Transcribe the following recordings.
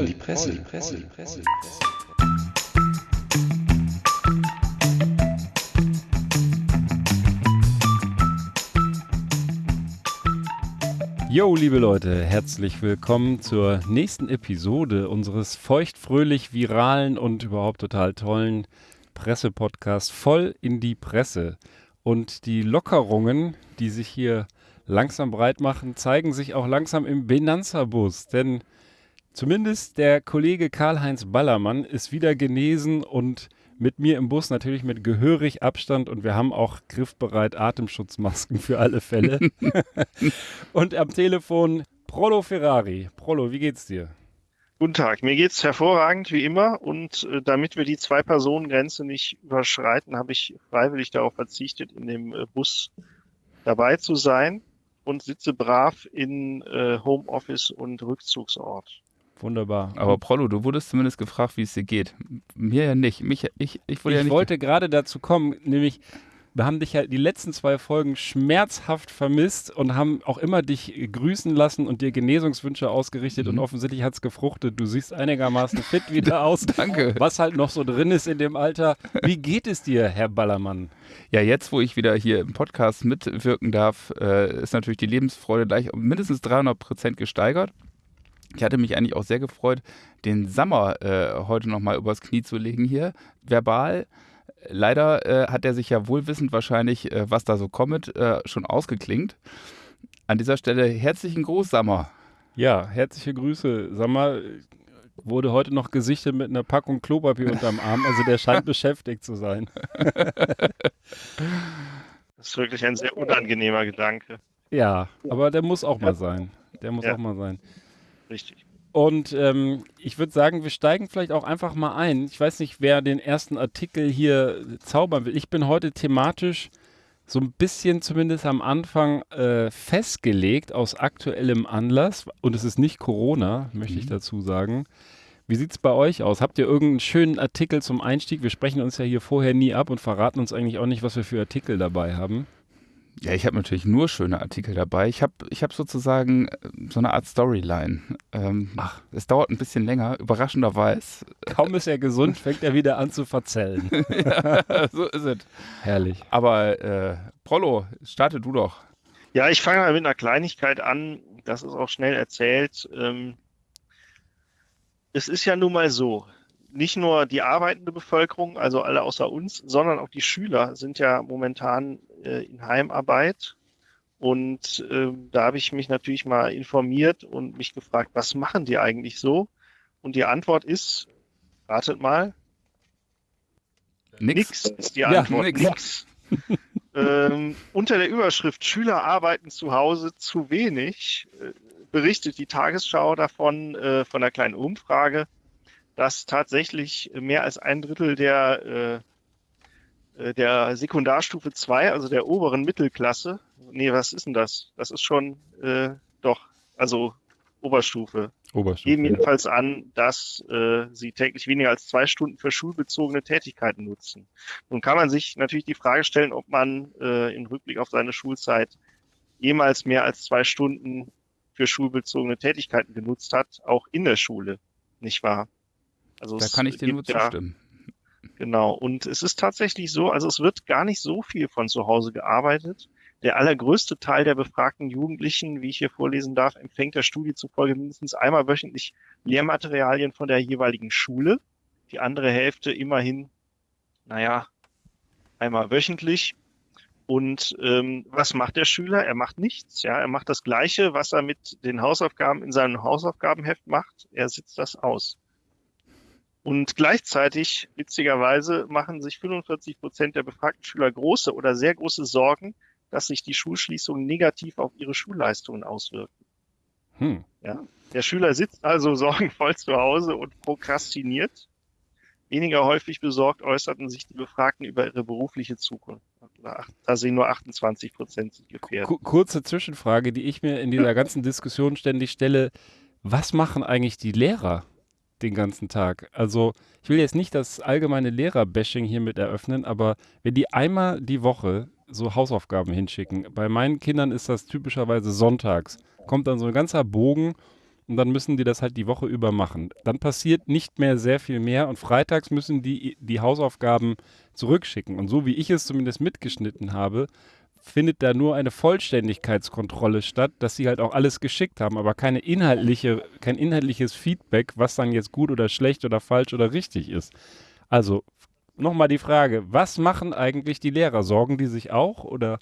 voll die Presse, die Presse, die Presse. Yo, liebe Leute, herzlich willkommen zur nächsten Episode unseres feuchtfröhlich viralen und überhaupt total tollen Pressepodcasts voll in die Presse. Und die Lockerungen, die sich hier langsam breit machen, zeigen sich auch langsam im Benanza-Bus. Denn zumindest der Kollege Karl-Heinz Ballermann ist wieder genesen und mit mir im Bus natürlich mit gehörig Abstand und wir haben auch griffbereit Atemschutzmasken für alle Fälle. und am Telefon Prolo Ferrari. Prolo, wie geht's dir? Guten Tag, mir geht's hervorragend wie immer und äh, damit wir die Zwei-Personen-Grenze nicht überschreiten, habe ich freiwillig darauf verzichtet, in dem äh, Bus dabei zu sein und sitze brav in äh, Homeoffice und Rückzugsort. Wunderbar. Aber Prollo, du wurdest zumindest gefragt, wie es dir geht. Mir ja nicht. Mich, ich, ich, wurde ich ja nicht wollte gerade dazu kommen, nämlich wir haben dich ja die letzten zwei Folgen schmerzhaft vermisst und haben auch immer dich grüßen lassen und dir Genesungswünsche ausgerichtet Mhm. und offensichtlich hat es gefruchtet. Du siehst einigermaßen fit wieder aus. Danke. Was halt noch so drin ist in dem Alter. Wie geht es dir, Herr Ballermann? Ja, jetzt, wo ich wieder hier im Podcast mitwirken darf, äh, ist natürlich die Lebensfreude gleich um mindestens 300 Prozent gesteigert. Ich hatte mich eigentlich auch sehr gefreut, den Sommer äh, heute nochmal übers Knie zu legen hier, verbal. Leider äh, hat er sich ja wohlwissend wahrscheinlich, äh, was da so kommt, äh, schon ausgeklingt. An dieser Stelle herzlichen Gruß, Sammer. Ja, herzliche Grüße. Mal, wurde heute noch gesichtet mit einer Packung Klopapier unterm Arm. Also der scheint beschäftigt zu sein. Das ist wirklich ein sehr unangenehmer Gedanke. Ja, aber der muss auch mal sein. Der muss Ja. auch mal sein. Richtig. Und ähm, ich würde sagen, wir steigen vielleicht auch einfach mal ein. Ich weiß nicht, wer den ersten Artikel hier zaubern will. Ich bin heute thematisch so ein bisschen zumindest am Anfang äh, festgelegt aus aktuellem Anlass. Und es ist nicht Corona, möchte ich dazu sagen. Wie sieht es bei euch aus? Habt ihr irgendeinen schönen Artikel zum Einstieg? Wir sprechen uns ja hier vorher nie ab und verraten uns eigentlich auch nicht, was wir für Artikel dabei haben. Ja, ich habe natürlich nur schöne Artikel dabei. Ich habe ich hab sozusagen äh, so eine Art Storyline. Ähm, Ach. Es dauert ein bisschen länger, überraschenderweise. Kaum ist er gesund, fängt er wieder an zu verzellen. so ist es. Herrlich. Aber äh, Prollo, starte du doch. Ja, ich fange mal mit einer Kleinigkeit an. Das ist auch schnell erzählt. Ähm, es ist ja nun mal so, nicht nur die arbeitende Bevölkerung, also alle außer uns, sondern auch die Schüler sind ja momentan äh, in Heimarbeit. Und ähm, da habe ich mich natürlich mal informiert und mich gefragt, was machen die eigentlich so? Und die Antwort ist, ratet mal, Nix ist die Ja, Antwort. nix. Nix. ähm, unter der Überschrift Schüler arbeiten zu Hause zu wenig äh, berichtet die Tagesschau davon, äh, von einer kleinen Umfrage, dass tatsächlich mehr als ein Drittel der, äh, äh, der Sekundarstufe 2, also der oberen Mittelklasse, nee, was ist denn das? Das ist schon, äh, doch, also Oberstufe, Oberstufe. geben jedenfalls an, dass äh, sie täglich weniger als zwei Stunden für schulbezogene Tätigkeiten nutzen. Nun kann man sich natürlich die Frage stellen, ob man äh, im Rückblick auf seine Schulzeit jemals mehr als zwei Stunden für schulbezogene Tätigkeiten genutzt hat, auch in der Schule, nicht wahr? Also Da kann ich dir nur zustimmen. Genau. Und es ist tatsächlich so, also es wird gar nicht so viel von zu Hause gearbeitet. Der allergrößte Teil der befragten Jugendlichen, wie ich hier vorlesen darf, empfängt der Studie zufolge mindestens einmal wöchentlich Lehrmaterialien von der jeweiligen Schule. Die andere Hälfte immerhin, naja, einmal wöchentlich. Und ähm, was macht der Schüler? Er macht nichts. Ja, er macht das Gleiche, was er mit den Hausaufgaben in seinem Hausaufgabenheft macht. Er sitzt das aus. Und gleichzeitig, witzigerweise, machen sich 45 Prozent der befragten Schüler große oder sehr große Sorgen, dass sich die Schulschließungen negativ auf ihre Schulleistungen auswirken. Hm. Der Schüler sitzt also sorgenvoll zu Hause und prokrastiniert. Weniger häufig besorgt äußerten sich die Befragten über ihre berufliche Zukunft. Da sehen nur 28 Prozent sich gefährdet. Ku- Kurze Zwischenfrage, die ich mir in dieser ganzen Diskussion ständig stelle. Was machen eigentlich die Lehrer den ganzen Tag? Also, ich will jetzt nicht das allgemeine Lehrer-Bashing hiermit eröffnen, aber wenn die einmal die Woche so Hausaufgaben hinschicken, bei meinen Kindern ist das typischerweise sonntags, kommt dann so ein ganzer Bogen und dann müssen die das halt die Woche über machen. Dann passiert nicht mehr sehr viel mehr und freitags müssen die die Hausaufgaben zurückschicken. Und so wie ich es zumindest mitgeschnitten habe, findet da nur eine Vollständigkeitskontrolle statt, dass sie halt auch alles geschickt haben, aber keine inhaltliche, kein inhaltliches Feedback, was dann jetzt gut oder schlecht oder falsch oder richtig ist. Also nochmal die Frage, was machen eigentlich die Lehrer? Sorgen die sich auch oder?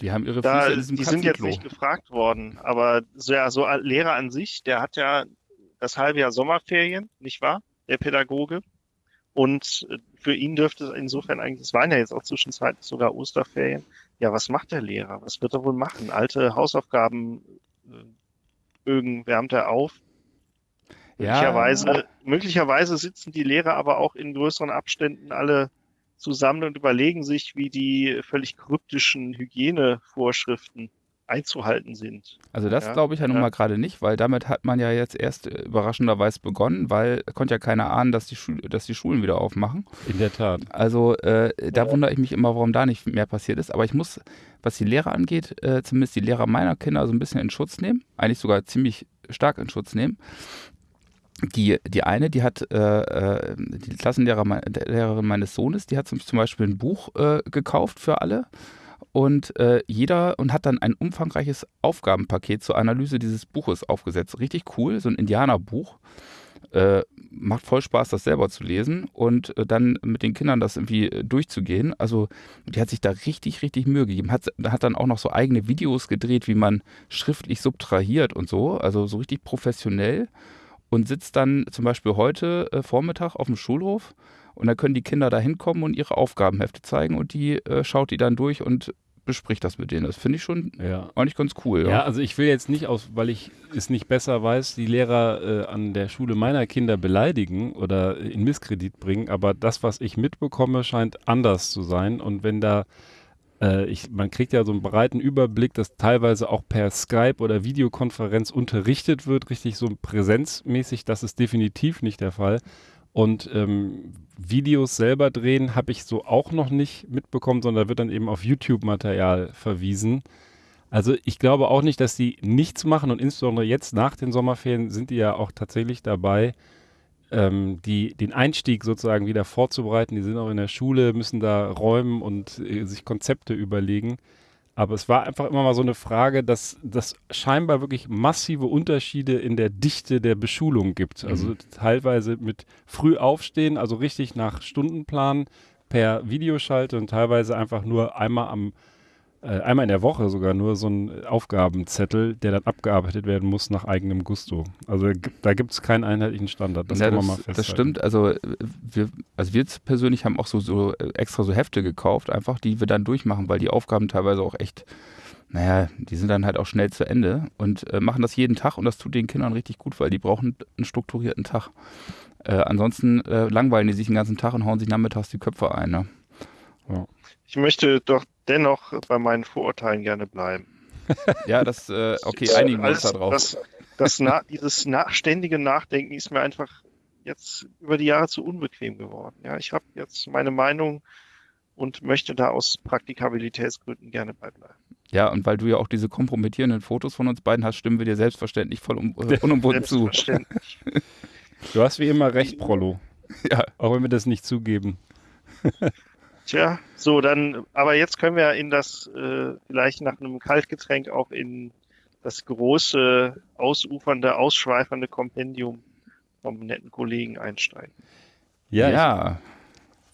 Die haben ihre Da, Füße in diesem die sind jetzt nicht gefragt worden, aber so, ja, so ein Lehrer an sich, der hat ja das halbe Jahr Sommerferien, nicht wahr? Der Pädagoge. Und äh, für ihn dürfte es insofern eigentlich, es waren ja jetzt auch zwischenzeitlich sogar Osterferien. Ja, was macht der Lehrer? Was wird er wohl machen? Alte Hausaufgaben, äh, Bögen wärmt er auf. Möglicherweise, möglicherweise sitzen die Lehrer aber auch in größeren Abständen alle zusammen und überlegen sich, wie die völlig kryptischen Hygienevorschriften einzuhalten sind. Also das Ja, glaube ich ja nun ja. mal gerade nicht, weil damit hat man ja jetzt erst äh, überraschenderweise begonnen, weil konnte ja keiner ahnen, dass die, Schul dass die Schulen wieder aufmachen. In der Tat. Also äh, da wundere ich mich immer, warum da nicht mehr passiert ist. Aber ich muss, was die Lehrer angeht, äh, zumindest die Lehrer meiner Kinder so ein bisschen in Schutz nehmen. Eigentlich sogar ziemlich stark in Schutz nehmen. Die, die eine, die hat, äh, äh, die Klassenlehrer, mei- der Lehrerin meines Sohnes, die hat zum, zum Beispiel ein Buch äh, gekauft für alle. Und äh, jeder und hat dann ein umfangreiches Aufgabenpaket zur Analyse dieses Buches aufgesetzt. Richtig cool, so ein Indianerbuch. Äh, macht voll Spaß, das selber zu lesen und äh, dann mit den Kindern das irgendwie äh, durchzugehen. Also die hat sich da richtig, richtig Mühe gegeben. Hat, hat dann auch noch so eigene Videos gedreht, wie man schriftlich subtrahiert und so. Also so richtig professionell und sitzt dann zum Beispiel heute äh, Vormittag auf dem Schulhof und da können die Kinder da hinkommen und ihre Aufgabenhefte zeigen und die äh, schaut die dann durch und bespricht das mit denen. Das finde ich schon Ja. eigentlich ganz cool. Ja, Ja. also ich will jetzt nicht aus, weil ich es nicht besser weiß, die Lehrer äh, an der Schule meiner Kinder beleidigen oder in Misskredit bringen, aber das, was ich mitbekomme, scheint anders zu sein. Und wenn da, äh, ich, man kriegt ja so einen breiten Überblick, dass teilweise auch per Skype oder Videokonferenz unterrichtet wird, richtig so präsenzmäßig, das ist definitiv nicht der Fall. Und ähm, Videos selber drehen habe ich so auch noch nicht mitbekommen, sondern da wird dann eben auf YouTube-Material verwiesen. Also ich glaube auch nicht, dass die nichts machen und insbesondere jetzt nach den Sommerferien sind die ja auch tatsächlich dabei, ähm, die, den Einstieg sozusagen wieder vorzubereiten. Die sind auch in der Schule, müssen da räumen und äh, sich Konzepte überlegen. Aber es war einfach immer mal so eine Frage, dass das scheinbar wirklich massive Unterschiede in der Dichte der Beschulung gibt. Also teilweise mit früh aufstehen, also richtig nach Stundenplan per Videoschalte und teilweise einfach nur einmal am einmal in der Woche sogar nur so ein Aufgabenzettel, der dann abgearbeitet werden muss nach eigenem Gusto. Also da gibt es keinen einheitlichen Standard. Das ja, kann man das, mal festhalten. das stimmt. Also äh, wir, also wir persönlich haben auch so, so äh, extra so Hefte gekauft, einfach die wir dann durchmachen, weil die Aufgaben teilweise auch echt, naja, die sind dann halt auch schnell zu Ende und äh, machen das jeden Tag und das tut den Kindern richtig gut, weil die brauchen einen strukturierten Tag. Äh, ansonsten äh, langweilen die sich den ganzen Tag und hauen sich nachmittags die Köpfe ein. Ne? Ich möchte doch dennoch bei meinen Vorurteilen gerne bleiben. Ja, das, äh, okay, Das, einigen wir uns da drauf. Das, das na, dieses nach, ständige Nachdenken ist mir einfach jetzt über die Jahre zu unbequem geworden. Ja, ich habe jetzt meine Meinung und möchte da aus Praktikabilitätsgründen gerne beibleiben. Ja, und weil du ja auch diese kompromittierenden Fotos von uns beiden hast, stimmen wir dir selbstverständlich voll um, äh, unumwunden zu. Selbstverständlich. Du hast wie immer recht, Prollo. Ja. Auch wenn wir das nicht zugeben. Tja, so dann, aber jetzt können wir in das, äh, vielleicht nach einem Kaltgetränk auch in das große, ausufernde, ausschweifernde Kompendium vom netten Kollegen einsteigen. Ja, ja.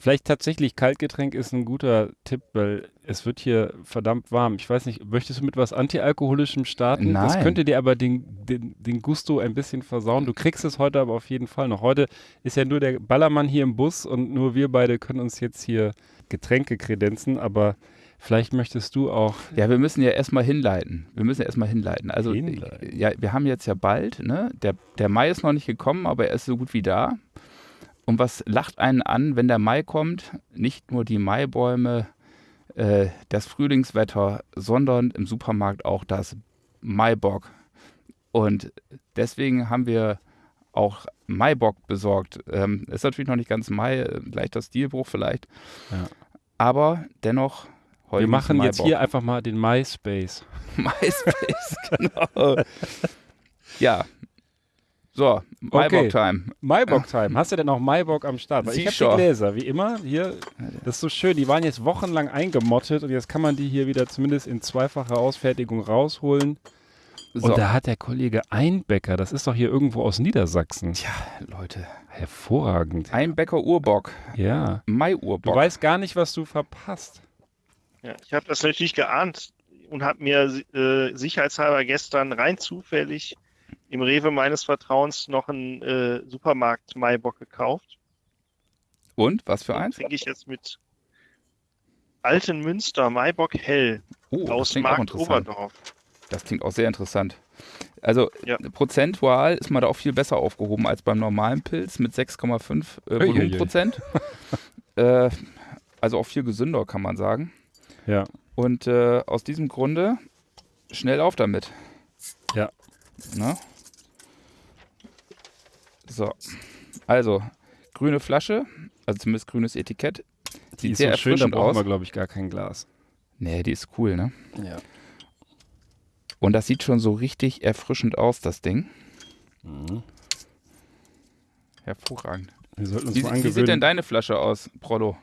Ich, vielleicht tatsächlich Kaltgetränk ist ein guter Tipp, weil es wird hier verdammt warm. Ich weiß nicht, möchtest du mit was Antialkoholischem starten? Das Nein. könnte dir aber den, den, den Gusto ein bisschen versauen. Du kriegst es heute aber auf jeden Fall noch. Heute ist ja nur der Ballermann hier im Bus und nur wir beide können uns jetzt hier Getränke kredenzen, aber vielleicht möchtest du auch. Ja, wir müssen ja erstmal hinleiten. Wir müssen ja erstmal hinleiten. Also, Hinleiten. ja, wir haben jetzt ja bald, ne? Der, der Mai ist noch nicht gekommen, aber er ist so gut wie da. Und was lacht einen an, wenn der Mai kommt? Nicht nur die Maibäume, äh, das Frühlingswetter, sondern im Supermarkt auch das Maibock. Und deswegen haben wir auch Maibock besorgt. Ähm, ist natürlich noch nicht ganz Mai, äh, leichter Stilbruch vielleicht. Ja. Aber dennoch Wir machen jetzt Maibock. hier einfach mal den MySpace. MySpace, genau. Ja. So, Maibock-Time. Maibock-Time. Hast du denn auch Maibock am Start? Weil ich habe die Gläser, wie immer. Hier, das ist so schön. Die waren jetzt wochenlang eingemottet und jetzt kann man die hier wieder zumindest in zweifacher Ausfertigung rausholen. So. Und da hat der Kollege Einbecker, das ist doch hier irgendwo aus Niedersachsen. Tja, Leute. Hervorragend. Einbecker Urbock. Ja. Du Mai-Urbock. weißt gar nicht, was du verpasst. Ja, ich habe das natürlich geahnt und habe mir äh, sicherheitshalber gestern rein zufällig im Rewe meines Vertrauens noch einen äh, Supermarkt Maibock gekauft. Und, was für Den eins? trinke ich jetzt mit Alten Münster Maibock Hell Oh, aus Markt. Oberdorf. Das klingt auch sehr interessant. Also Ja. prozentual ist man da auch viel besser aufgehoben als beim normalen Pilz mit 6,5 äh. Volumenprozent. äh, also auch viel gesünder, kann man sagen. Ja. Und äh, aus diesem Grunde schnell auf damit. Ja. Na? So. Also, grüne Flasche, also zumindest grünes Etikett. Die Sieht ist sehr so schön, da erfrischend brauchen aus. wir, glaube ich, gar kein Glas. Nee, die ist cool, ne? Ja. Und das sieht schon so richtig erfrischend aus, das Ding. Mhm. Hervorragend. Wir sollten uns Wie, mal wie sieht denn angewöhnen. deine Flasche aus, Prollo?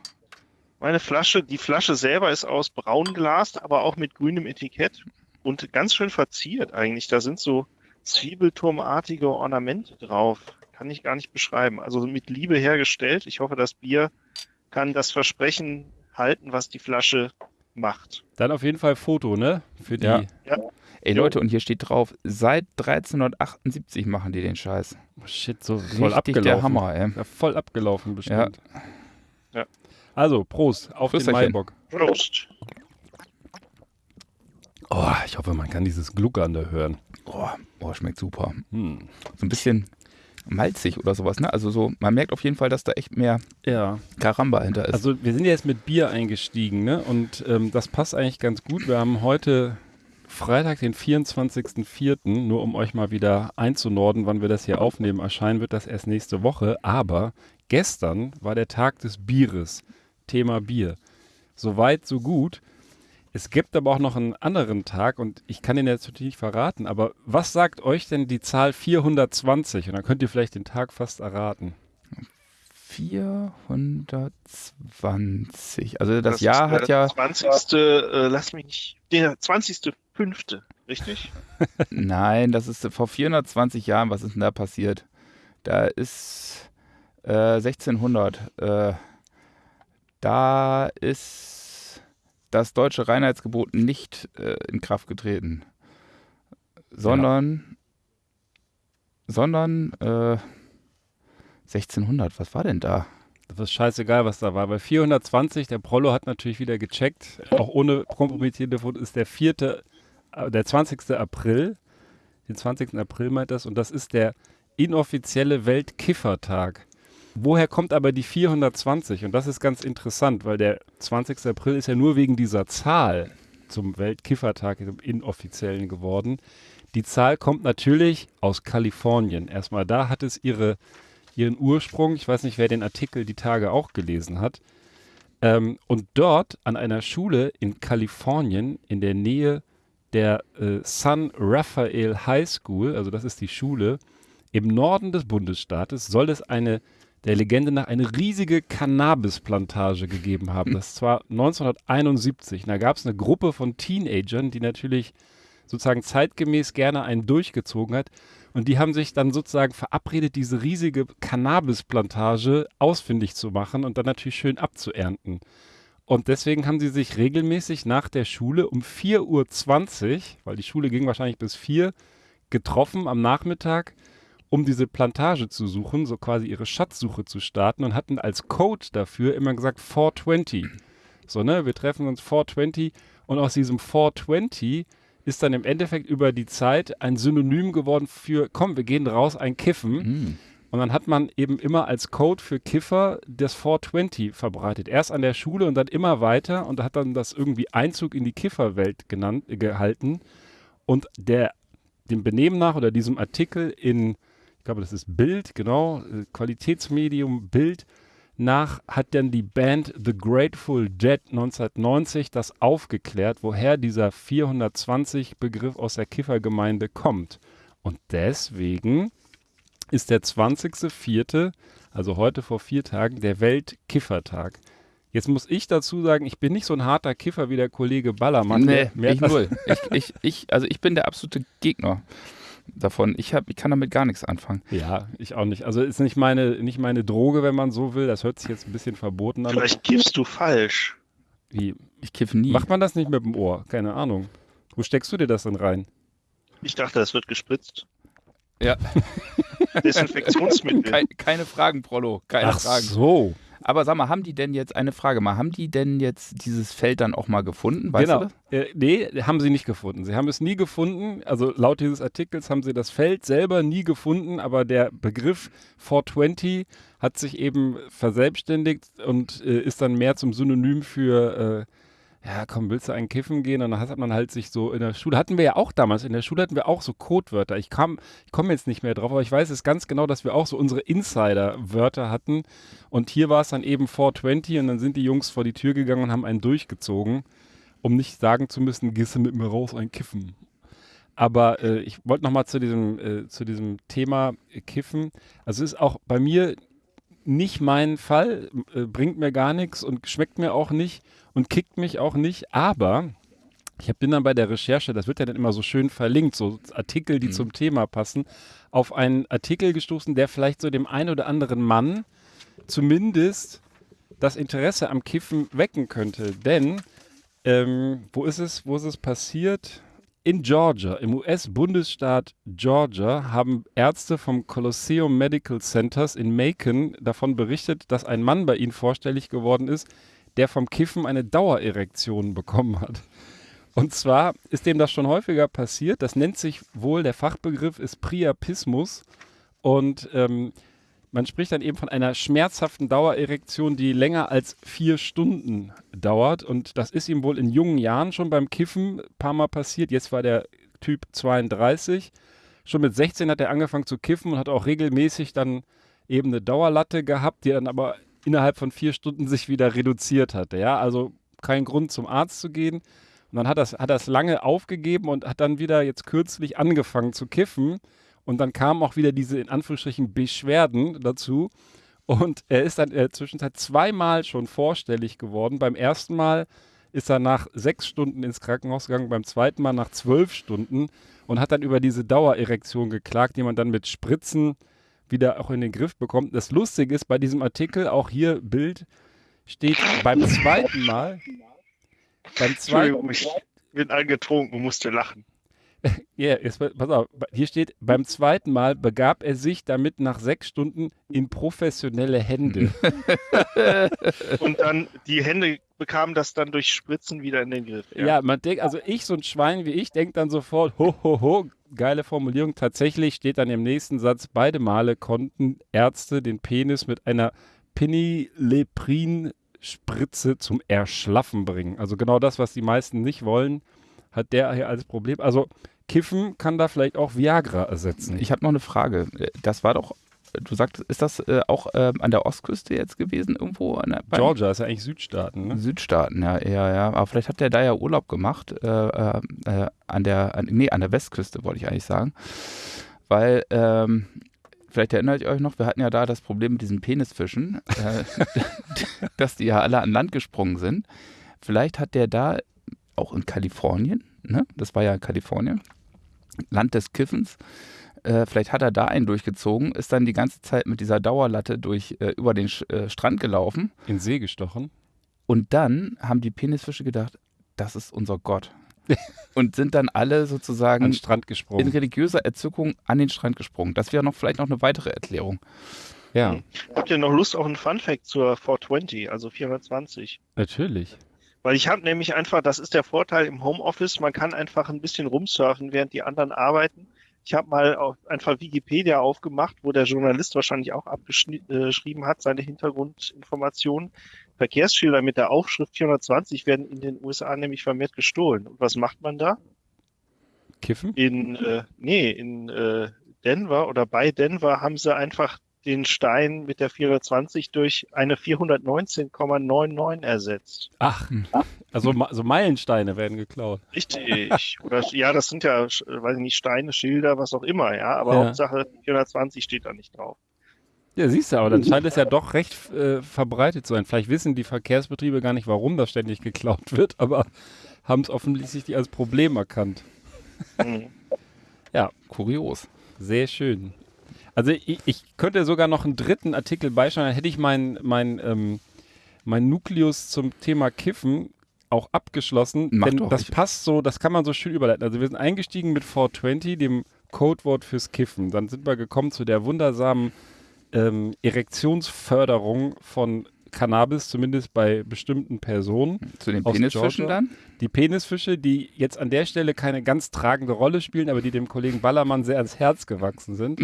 Meine Flasche, die Flasche selber ist aus Braunglas, aber auch mit grünem Etikett und ganz schön verziert eigentlich. Da sind so Zwiebelturmartige Ornamente drauf. Kann ich gar nicht beschreiben. Also mit Liebe hergestellt. Ich hoffe, das Bier kann das Versprechen halten, was die Flasche macht. Dann auf jeden Fall Foto, ne? Für die. Ja. Ey. Leute, und hier steht drauf, seit 1378 machen die den Scheiß. Oh, shit, so Richtig voll abgelaufen. der Hammer, ey. Ja, voll abgelaufen bestimmt. Ja. Also, Prost auf den Prösterchen. Maibock. Prost. Oh, ich hoffe, man kann dieses Gluckern da hören. Oh, oh, schmeckt super. Hm. So ein bisschen malzig oder sowas, ne? Also so, man merkt auf jeden Fall, dass da echt mehr Ja, Karamba hinter ist. also wir sind ja jetzt mit Bier eingestiegen, ne? Und ähm, das passt eigentlich ganz gut. Wir haben heute Freitag, den 24.04., nur um euch mal wieder einzunorden, wann wir das hier aufnehmen. Erscheinen wird das erst nächste Woche. Aber gestern war der Tag des Bieres. Thema Bier. Soweit, so gut. Es gibt aber auch noch einen anderen Tag und ich kann den jetzt natürlich nicht verraten, aber was sagt euch denn die Zahl 420? Und dann könnt ihr vielleicht den Tag fast erraten. 420. Also das, ist Jahr der hat ja, 20. Äh, lass mich nicht. Der 20.05. Richtig? nein, das ist vor 420 Jahren, was ist denn da passiert? Da ist äh, 1600. Äh, da ist das deutsche Reinheitsgebot nicht äh, in Kraft getreten, sondern, sondern äh, 1600. Was war denn da? Das ist scheißegal, was da war. Bei 420, der Prollo hat natürlich wieder gecheckt, auch ohne kompromittierende Fotos, ist der 4., äh, der 20. April. Den 20. April meint das. Und das ist der inoffizielle Weltkiffertag. Woher kommt aber die 420? Und das ist ganz interessant, weil der 20. April ist ja nur wegen dieser Zahl zum Weltkiffertag, dem inoffiziellen geworden. Die Zahl kommt natürlich aus Kalifornien. Erstmal da hat es ihre ihren Ursprung. Ich weiß nicht, wer den Artikel die Tage auch gelesen hat. Ähm, und dort an einer Schule in Kalifornien in der Nähe der äh, San Rafael High School, also das ist die Schule, im Norden des Bundesstaates, soll es eine, der Legende nach, eine riesige Cannabisplantage gegeben haben. Das war 1971. Und da gab es eine Gruppe von Teenagern, die natürlich sozusagen zeitgemäß gerne einen durchgezogen hat. Und die haben sich dann sozusagen verabredet, diese riesige Cannabisplantage ausfindig zu machen und dann natürlich schön abzuernten. Und deswegen haben sie sich regelmäßig nach der Schule um 4.20 Uhr, weil die Schule ging wahrscheinlich bis 4, getroffen am Nachmittag, um diese Plantage zu suchen, so quasi ihre Schatzsuche zu starten und hatten als Code dafür immer gesagt 420. So, ne, wir treffen uns 420 und aus diesem 420 ist dann im Endeffekt über die Zeit ein Synonym geworden für, komm, wir gehen raus, ein Kiffen. Hm. Und dann hat man eben immer als Code für Kiffer das 420 verbreitet. Erst an der Schule und dann immer weiter und hat dann das irgendwie Einzug in die Kifferwelt genannt, gehalten. Und der, dem Benehmen nach oder diesem Artikel in, ich glaube, das ist Bild, genau, äh, Qualitätsmedium Bild, nach hat dann die Band The Grateful Dead 1990 das aufgeklärt, woher dieser 420 Begriff aus der Kiffergemeinde kommt. Und deswegen ist der 20.04., also heute vor vier Tagen, der Weltkiffertag. Jetzt muss ich dazu sagen, ich bin nicht so ein harter Kiffer wie der Kollege Ballermann. Nee, ich null. Ich, ich, ich, also ich bin der absolute Gegner davon. Ich, hab, ich kann damit gar nichts anfangen. Ja, ich auch nicht. Also ist nicht meine, nicht meine Droge, wenn man so will. Das hört sich jetzt ein bisschen verboten an. Vielleicht kiffst du falsch. Wie? Ich kiffe nie. Macht man das nicht mit dem Ohr? Keine Ahnung. Wo steckst du dir das denn rein? Ich dachte, das wird gespritzt. Ja. Desinfektionsmittel. Kei- keine Fragen, Prollo. Keine Ach Fragen. so. Aber sag mal, haben die denn jetzt, eine Frage mal, haben die denn jetzt dieses Feld dann auch mal gefunden? Weißt genau. du? Äh, nee, haben sie nicht gefunden. Sie haben es nie gefunden. Also laut dieses Artikels haben sie das Feld selber nie gefunden, aber der Begriff 420 hat sich eben verselbstständigt und äh, ist dann mehr zum Synonym für, äh, ja, komm, willst du einen Kiffen gehen? Und dann hat man halt sich so in der Schule, hatten wir ja auch damals, in der Schule hatten wir auch so Codewörter. Ich ich komme jetzt nicht mehr drauf, aber ich weiß es ganz genau, dass wir auch so unsere Insider-Wörter hatten. Und hier war es dann eben 420 und dann sind die Jungs vor die Tür gegangen und haben einen durchgezogen um nicht sagen zu müssen, gehst du mit mir raus ein Kiffen. Aber äh, ich wollte nochmal zu diesem, äh, zu diesem Thema Kiffen. Also es ist auch bei mir nicht mein Fall, äh, bringt mir gar nichts und schmeckt mir auch nicht und kickt mich auch nicht. Aber ich bin dann bei der Recherche, das wird ja dann immer so schön verlinkt, so Artikel, die Mhm. zum Thema passen, auf einen Artikel gestoßen, der vielleicht so dem einen oder anderen Mann zumindest das Interesse am Kiffen wecken könnte. Denn ähm, wo ist es? Wo ist es passiert? In Georgia, im US-Bundesstaat Georgia, haben Ärzte vom Colosseum Medical Centers in Macon davon berichtet, dass ein Mann bei ihnen vorstellig geworden ist, der vom Kiffen eine Dauererektion bekommen hat. Und zwar ist dem das schon häufiger passiert. Das nennt sich wohl, der Fachbegriff ist Priapismus. Und ähm, man spricht dann eben von einer schmerzhaften Dauererektion, die länger als vier Stunden dauert. Und das ist ihm wohl in jungen Jahren schon beim Kiffen ein paar Mal passiert. Jetzt war der Typ 32. Schon mit 16 hat er angefangen zu kiffen und hat auch regelmäßig dann eben eine Dauerlatte gehabt, die dann aber innerhalb von vier Stunden sich wieder reduziert hatte. Ja, also kein Grund zum Arzt zu gehen. Und dann hat das, hat das lange aufgegeben und hat dann wieder jetzt kürzlich angefangen zu kiffen. Und dann kamen auch wieder diese in Anführungsstrichen Beschwerden dazu. Und er ist dann in der Zwischenzeit zweimal schon vorstellig geworden. Beim ersten Mal ist er nach sechs Stunden ins Krankenhaus gegangen, beim zweiten Mal nach zwölf Stunden und hat dann über diese Dauererektion geklagt, die man dann mit Spritzen wieder auch in den Griff bekommt. Das Lustige ist bei diesem Artikel, auch hier Bild, steht beim zweiten Mal, beim zweiten, Entschuldigung, ich bin angetrunken und musste lachen. Ja, jetzt, pass auf, hier steht, beim zweiten Mal begab er sich damit nach sechs Stunden in professionelle Hände. Und dann die Hände bekamen das dann durch Spritzen wieder in den Griff. ja. man denkt, also ich, so ein Schwein wie ich, denkt dann sofort, ho, ho, ho, geile Formulierung. Tatsächlich steht dann im nächsten Satz, beide Male konnten Ärzte den Penis mit einer Pinyleprin-Spritze zum Erschlaffen bringen. Also genau das, was die meisten nicht wollen, hat der hier als Problem. Also Kiffen kann da vielleicht auch Viagra ersetzen. Ich habe noch eine Frage. Das war doch, du sagst, ist das äh, auch äh, an der Ostküste jetzt gewesen, irgendwo an der, Georgia ist ja eigentlich Südstaaten, ne? Südstaaten, ja, eher, ja. Aber vielleicht hat der da ja Urlaub gemacht, äh, äh, äh, an der, an, nee, an der Westküste, wollte ich eigentlich sagen. Weil, ähm, vielleicht erinnert ihr euch noch, wir hatten ja da das Problem mit diesen Penisfischen, äh, dass die ja alle an Land gesprungen sind. Vielleicht hat der da, auch in Kalifornien, ne? Das war ja Kalifornien, Land des Kiffens, äh, vielleicht hat er da einen durchgezogen, ist dann die ganze Zeit mit dieser Dauerlatte durch, äh, über den Sch äh, Strand gelaufen In See gestochen. und dann haben die Penisfische gedacht, das ist unser Gott. und sind dann alle An sozusagen den Strand in gesprungen. religiöser Erzückung an den Strand gesprungen. Das wäre noch vielleicht noch eine weitere Erklärung. Ja, Habt ihr noch Lust auf einen Funfact zur 420, also 420? natürlich. Weil ich habe nämlich einfach, das ist der Vorteil im Homeoffice, man kann einfach ein bisschen rumsurfen, während die anderen arbeiten. Ich habe mal auf, einfach Wikipedia aufgemacht, wo der Journalist wahrscheinlich auch abgeschrieben hat, seine Hintergrundinformationen. Verkehrsschilder mit der Aufschrift 420 werden in den USA nämlich vermehrt gestohlen. Und was macht man da? Kiffen? In, äh, nee, in äh, Denver oder bei Denver haben sie einfach den Stein mit der 420 durch eine 419,99 ersetzt. Ach, also ma- so Meilensteine werden geklaut. Richtig. Oder ja, das sind ja, weiß ich nicht, Steine, Schilder, was auch immer, ja. Aber Ja. Hauptsache 420 steht da nicht drauf. Ja, siehst du, aber dann scheint es ja doch recht äh, verbreitet zu sein. Vielleicht wissen die Verkehrsbetriebe gar nicht, warum das ständig geklaut wird, aber haben es offensichtlich als Problem erkannt. Hm. Kurios. Sehr schön. Also ich, ich könnte sogar noch einen dritten Artikel beischauen, dann hätte ich meinen mein, ähm, mein Nukleus zum Thema Kiffen auch abgeschlossen. Mach denn doch, das passt so, das kann man so schön überleiten. Also wir sind eingestiegen mit 420, dem Codewort fürs Kiffen. Dann sind wir gekommen zu der wundersamen ähm, Erektionsförderung von Cannabis, zumindest bei bestimmten Personen. Zu den Penisfischen Georgia? dann? Die Penisfische, die jetzt an der Stelle keine ganz tragende Rolle spielen, aber die dem Kollegen Ballermann sehr ans Herz gewachsen sind.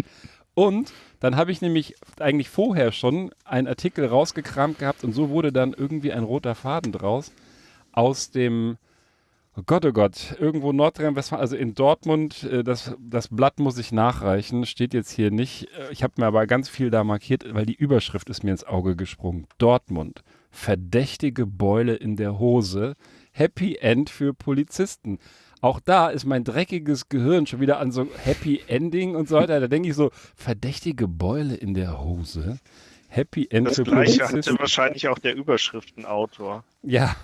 Und dann habe ich nämlich eigentlich vorher schon einen Artikel rausgekramt gehabt und so wurde dann irgendwie ein roter Faden draus aus dem, oh Gott, oh Gott, irgendwo Nordrhein-Westfalen, also in Dortmund, äh, das, das Blatt muss ich nachreichen, steht jetzt hier nicht. Äh, Ich habe mir aber ganz viel da markiert, weil die Überschrift ist mir ins Auge gesprungen. Dortmund, verdächtige Beule in der Hose, Happy End für Polizisten. Auch da ist mein dreckiges Gehirn schon wieder an so Happy Ending und so weiter. Da denke ich so, verdächtige Beule in der Hose. Happy End Das gleiche hatte wahrscheinlich auch der Überschriftenautor. Ja,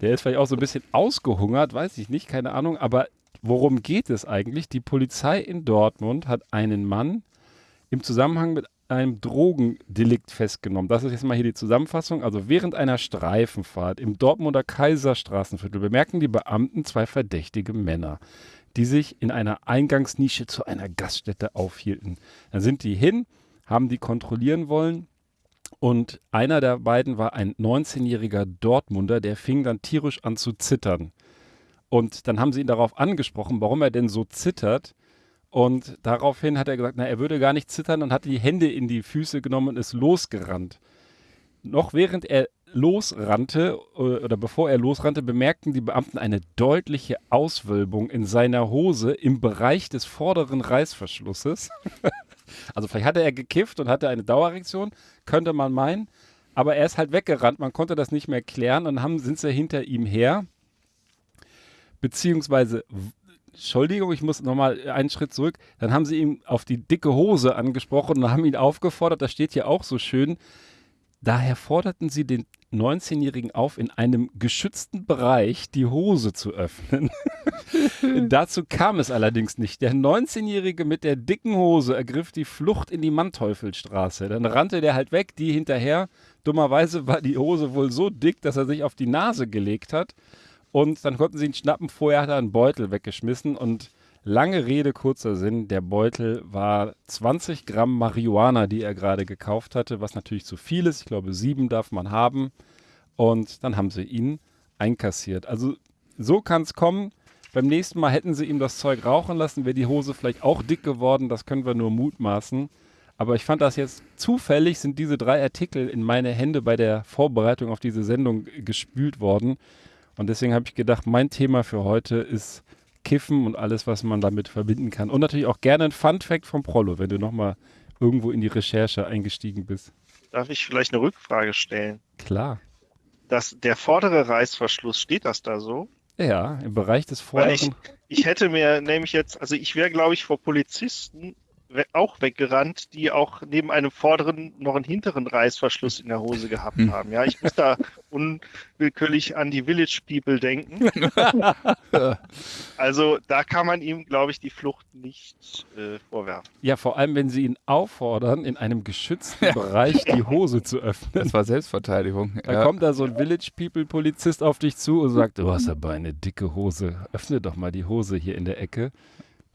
der ist vielleicht auch so ein bisschen ausgehungert, weiß ich nicht, keine Ahnung. Aber worum geht es eigentlich? Die Polizei in Dortmund hat einen Mann im Zusammenhang mit einem Drogendelikt festgenommen. Das ist jetzt mal hier die Zusammenfassung. Also während einer Streifenfahrt im Dortmunder Kaiserstraßenviertel bemerken die Beamten zwei verdächtige Männer, die sich in einer Eingangsnische zu einer Gaststätte aufhielten. Dann sind die hin, haben die kontrollieren wollen und einer der beiden war ein 19-jähriger Dortmunder, der fing dann tierisch an zu zittern. Und dann haben sie ihn darauf angesprochen, warum er denn so zittert. Und daraufhin hat er gesagt, na, er würde gar nicht zittern und hat die Hände in die Füße genommen und ist losgerannt. Noch während er losrannte äh, oder bevor er losrannte, bemerkten die Beamten eine deutliche Auswölbung in seiner Hose im Bereich des vorderen Reißverschlusses. also vielleicht hatte er gekifft und hatte eine Dauererektion, könnte man meinen. Aber er ist halt weggerannt, man konnte das nicht mehr klären und haben, sind sie hinter ihm her. Beziehungsweise, Entschuldigung, ich muss nochmal einen Schritt zurück. Dann haben sie ihn auf die dicke Hose angesprochen und haben ihn aufgefordert, das steht hier auch so schön. Daher forderten sie den 19-Jährigen auf, in einem geschützten Bereich die Hose zu öffnen. Dazu kam es allerdings nicht. Der 19-Jährige mit der dicken Hose ergriff die Flucht in die Manteuffelstraße. Dann rannte der halt weg, die hinterher. Dummerweise war die Hose wohl so dick, dass er sich auf die Nase gelegt hat. Und dann konnten sie ihn schnappen. Vorher hat er einen Beutel weggeschmissen. Und lange Rede, kurzer Sinn, der Beutel war 20 Gramm Marihuana, die er gerade gekauft hatte, was natürlich zu viel ist. Ich glaube, sieben darf man haben. Und dann haben sie ihn einkassiert. Also so kann es kommen. Beim nächsten Mal hätten sie ihm das Zeug rauchen lassen, wäre die Hose vielleicht auch dick geworden. Das können wir nur mutmaßen. Aber ich fand das jetzt zufällig, sind diese drei Artikel in meine Hände bei der Vorbereitung auf diese Sendung gespült worden. Und deswegen habe ich gedacht, mein Thema für heute ist Kiffen und alles, was man damit verbinden kann. Und natürlich auch gerne ein Fun-Fact vom Prollo, wenn du nochmal irgendwo in die Recherche eingestiegen bist. Darf ich vielleicht eine Rückfrage stellen? Klar. Das, der vordere Reißverschluss, steht das da so? Ja, im Bereich des Weil ich- vorderen. Ich hätte mir nämlich jetzt, also ich wäre, glaube ich, vor Polizisten auch weggerannt, die auch neben einem vorderen noch einen hinteren Reißverschluss in der Hose gehabt Hm. haben. Ja, ich muss da unwillkürlich an die Village People denken. also da kann man ihm, glaube ich, die Flucht nicht äh, vorwerfen. Ja, vor allem, wenn sie ihn auffordern, in einem geschützten Bereich die Hose zu öffnen. Das war Selbstverteidigung. Da Ja. kommt da so ein Village People Polizist auf dich zu und sagt, du hast aber eine dicke Hose. Öffne doch mal die Hose hier in der Ecke.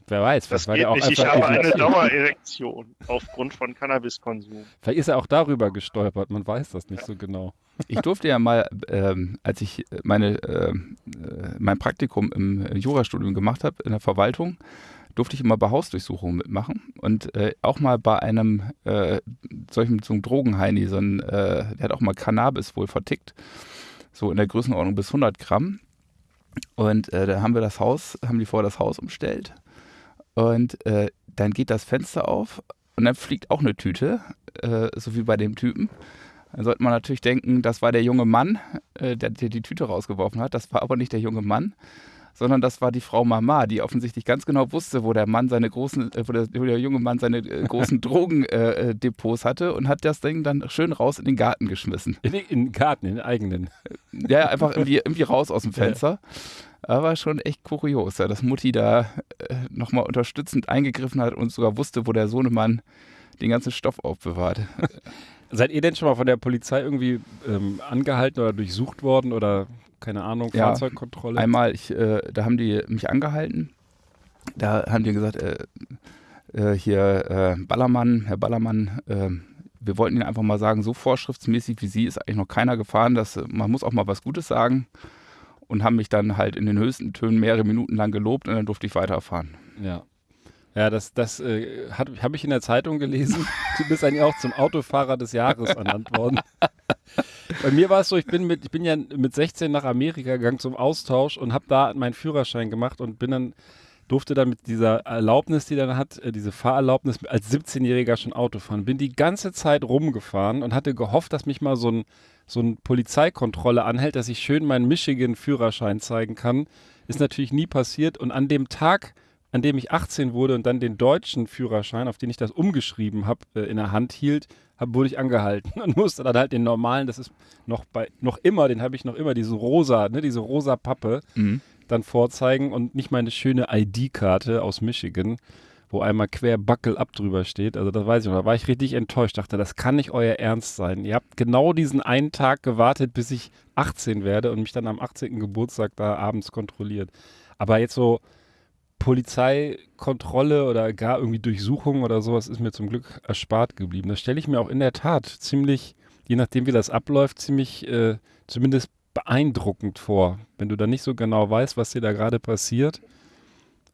Wer weiß, Das geht nicht. Ich habe eine. Dauererektion aufgrund von Cannabiskonsum. Vielleicht ist er auch darüber gestolpert, man weiß das nicht so genau. Ich durfte ja mal, ähm, als ich meine, ähm, äh, mein Praktikum im Jurastudium gemacht habe in der Verwaltung, durfte ich immer bei Hausdurchsuchungen mitmachen und äh, auch mal bei einem äh, solchen so einem Drogenheini, so ein, äh, der hat auch mal Cannabis wohl vertickt, so in der Größenordnung bis 100 Gramm. Und äh, da haben wir das Haus, haben die vorher das Haus umstellt und äh, dann geht das Fenster auf und dann fliegt auch eine Tüte äh, so wie bei dem Typen. Dann sollte man natürlich denken, das war der junge Mann, äh, der, der die Tüte rausgeworfen hat. Das war aber nicht der junge Mann, sondern das war die Frau Mama, die offensichtlich ganz genau wusste, wo der Mann seine großen, äh, wo, der, wo der junge Mann seine äh, großen Drogendepots hatte und hat das Ding dann schön raus in den Garten geschmissen. In, in den Garten, in den eigenen. Ja, einfach irgendwie, irgendwie raus aus dem Fenster. Aber schon echt kurios, ja, dass Mutti da äh, nochmal unterstützend eingegriffen hat und sogar wusste, wo der Sohnemann den ganzen Stoff aufbewahrt. Seid ihr denn schon mal von der Polizei irgendwie ähm, angehalten oder durchsucht worden oder keine Ahnung, Ja, Fahrzeugkontrolle? Einmal, ich, äh, da haben die mich angehalten. Da haben die gesagt, äh, äh, hier äh, Ballermann, Herr Ballermann, äh, wir wollten Ihnen einfach mal sagen, so vorschriftsmäßig wie Sie ist eigentlich noch keiner gefahren. Dass, äh, man muss auch mal was Gutes sagen. Und haben mich dann halt in den höchsten Tönen mehrere Minuten lang gelobt und dann durfte ich weiterfahren. Ja. Ja, das, das äh, habe ich in der Zeitung gelesen. Du bist eigentlich auch zum Autofahrer des Jahres ernannt worden. Bei mir war es so, ich bin, mit, ich bin ja mit 16 nach Amerika gegangen zum Austausch und habe da meinen Führerschein gemacht und bin dann, durfte dann mit dieser Erlaubnis, die dann hat, äh, diese Fahrerlaubnis als 17-Jähriger schon Auto fahren. Bin die ganze Zeit rumgefahren und hatte gehofft, dass mich mal so ein, so ein Polizeikontrolle anhält, dass ich schön meinen Michigan-Führerschein zeigen kann. Ist natürlich nie passiert und an dem Tag an dem ich 18 wurde und dann den deutschen Führerschein, auf den ich das umgeschrieben habe, äh, in der Hand hielt, hab, wurde ich angehalten und musste dann halt den normalen, das ist noch bei, noch immer, den habe ich noch immer, diese rosa, ne, diese rosa Pappe, Mhm. dann vorzeigen und nicht meine schöne ID-Karte aus Michigan, wo einmal quer Buckle ab drüber steht. Also das weiß ich noch. Da war ich richtig enttäuscht. Dachte, das kann nicht euer Ernst sein. Ihr habt genau diesen einen Tag gewartet, bis ich 18 werde und mich dann am 18. Geburtstag da abends kontrolliert. Aber jetzt so Polizeikontrolle oder gar irgendwie Durchsuchung oder sowas ist mir zum Glück erspart geblieben. Das stelle ich mir auch in der Tat ziemlich, je nachdem wie das abläuft, ziemlich äh, zumindest beeindruckend vor, wenn du da nicht so genau weißt, was dir da gerade passiert.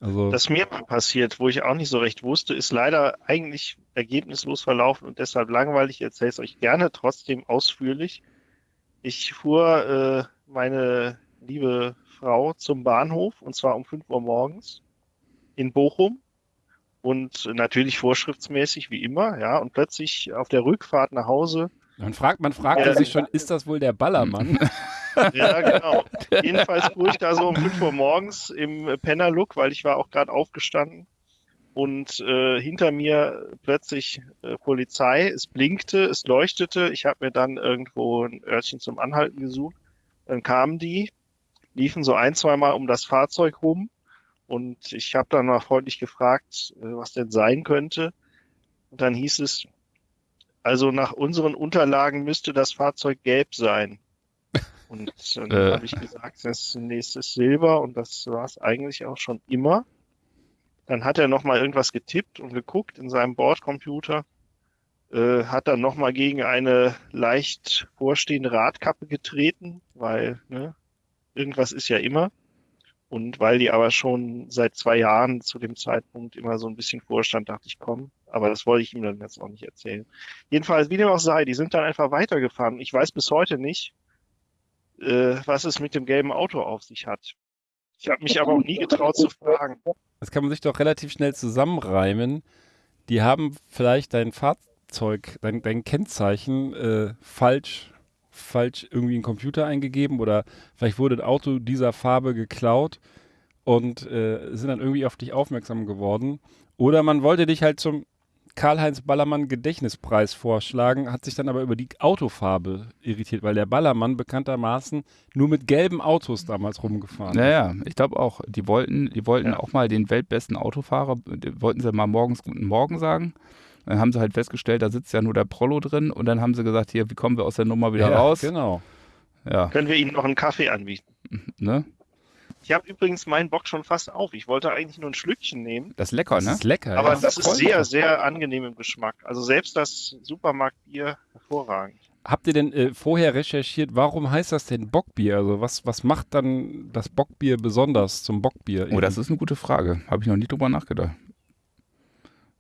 Also Das mir mal passiert, wo ich auch nicht so recht wusste, ist leider eigentlich ergebnislos verlaufen und deshalb langweilig. Ich erzähle es euch gerne trotzdem ausführlich. Ich fuhr äh, meine liebe Frau zum Bahnhof und zwar um 5 Uhr morgens in Bochum und natürlich vorschriftsmäßig wie immer, ja, und plötzlich auf der Rückfahrt nach Hause man fragt, man fragt Ja. sich schon, ist das wohl der Ballermann? Ja, genau. Jedenfalls fuhr ich da so um 5 Uhr morgens im Pennerlook, weil ich war auch gerade aufgestanden. Und äh, hinter mir plötzlich äh, Polizei. Es blinkte, es leuchtete. Ich habe mir dann irgendwo ein Örtchen zum Anhalten gesucht. Dann kamen die, liefen so ein, zwei Mal um das Fahrzeug rum. Und ich habe dann mal freundlich gefragt, äh, was denn sein könnte. Und dann hieß es, also nach unseren Unterlagen müsste das Fahrzeug gelb sein. Und dann Äh. habe ich gesagt, das nächste ist Silber und das war es eigentlich auch schon immer. Dann hat er nochmal irgendwas getippt und geguckt in seinem Bordcomputer, äh, hat dann nochmal gegen eine leicht vorstehende Radkappe getreten, weil ne, irgendwas ist ja immer. Und weil die aber schon seit zwei Jahren zu dem Zeitpunkt immer so ein bisschen vorstand, dachte ich, komm, aber das wollte ich ihm dann jetzt auch nicht erzählen. Jedenfalls, wie dem auch sei, die sind dann einfach weitergefahren. Ich weiß bis heute nicht, äh, was es mit dem gelben Auto auf sich hat. Ich habe mich aber auch nie getraut zu fragen. Das kann man sich doch relativ schnell zusammenreimen. Die haben vielleicht dein Fahrzeug, dein, dein Kennzeichen äh, falsch, falsch irgendwie in den Computer eingegeben oder vielleicht wurde ein Auto dieser Farbe geklaut und äh, sind dann irgendwie auf dich aufmerksam geworden. Oder man wollte dich halt zum Karl-Heinz Ballermann Gedächtnispreis vorschlagen, hat sich dann aber über die Autofarbe irritiert, weil der Ballermann bekanntermaßen nur mit gelben Autos damals rumgefahren ist. Naja, ich glaube auch, die wollten, die wollten Ja. auch mal den weltbesten Autofahrer, wollten sie mal morgens guten Morgen sagen. Dann haben sie halt festgestellt, da sitzt ja nur der Prollo drin und dann haben sie gesagt, hier, wie kommen wir aus der Nummer wieder Ja, raus? Genau. Ja, Können wir Ihnen noch einen Kaffee anbieten? ne? Ich habe übrigens meinen Bock schon fast auf. Ich wollte eigentlich nur ein Schlückchen nehmen, Das ist lecker, Das ne? ist lecker. aber ja. das ist sehr, sehr angenehm im Geschmack. Also selbst das Supermarktbier hervorragend. Habt ihr denn äh, vorher recherchiert, warum heißt das denn Bockbier? Also was, was macht dann das Bockbier besonders zum Bockbier? Oh, das ist eine gute Frage. Habe ich noch nie drüber nachgedacht.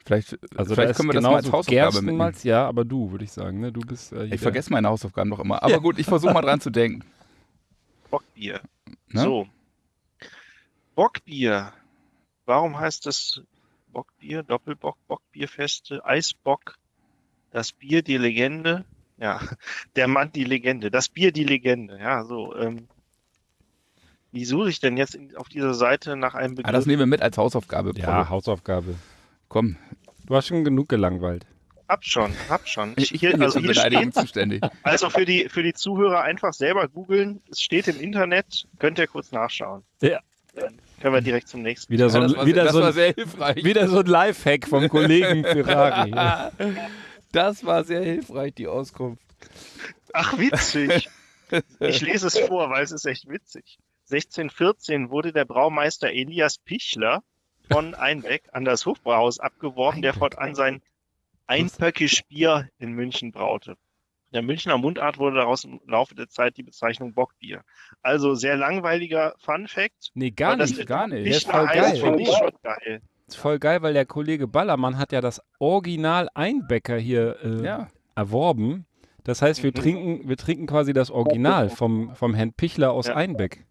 Vielleicht, also vielleicht können wir das mal als Hausaufgabe mitnehmen. Ja, aber du, würde ich sagen. Ne? Du bist äh, Ich vergesse meine Hausaufgaben noch immer. Aber gut, ich versuche mal dran zu denken. Bockbier. Ne? So. Bockbier. Warum heißt das Bockbier, Doppelbock, Bockbierfeste, Eisbock? das Bier die Legende, ja, der Mann die Legende, das Bier die Legende, ja, so. Ähm, wie suche ich denn jetzt in, auf dieser Seite nach einem Begriff? Ah, das nehmen wir mit als Hausaufgabe. Ja, Paul. Hausaufgabe. komm. Du hast schon genug gelangweilt. Hab schon, hab schon. Ich, ich hier, bin also hier steht, zuständig. also für die, für die Zuhörer einfach selber googeln. Es steht im Internet, könnt ihr kurz nachschauen. Ja. Können wir direkt zum nächsten. Wieder so, Ja, ein- das war, wieder das so, war ein, sehr hilfreich. wieder so ein Lifehack vom Kollegen Ferrari. Das war sehr hilfreich, die Auskunft. Ach, witzig. Ich lese es vor, weil es ist echt witzig. 1614 wurde der Braumeister Elias Pichler von Einbeck an das Hofbrauhaus abgeworben, der Einbeck, fortan sein Einpöckisch Bier in München braute. Der Münchner Mundart wurde daraus im Laufe der Zeit die Bezeichnung Bockbier. Also sehr langweiliger Fun Fact. Nee, gar nicht. gar nicht. Der ist Pichler voll heißt, geil. finde ich schon geil. ist voll geil, weil der Kollege Ballermann hat ja das Original Einbäcker hier äh, Ja. erworben. Das heißt, wir Mhm. trinken, wir trinken quasi das Original vom, vom Herrn Pichler aus Ja. Einbeck.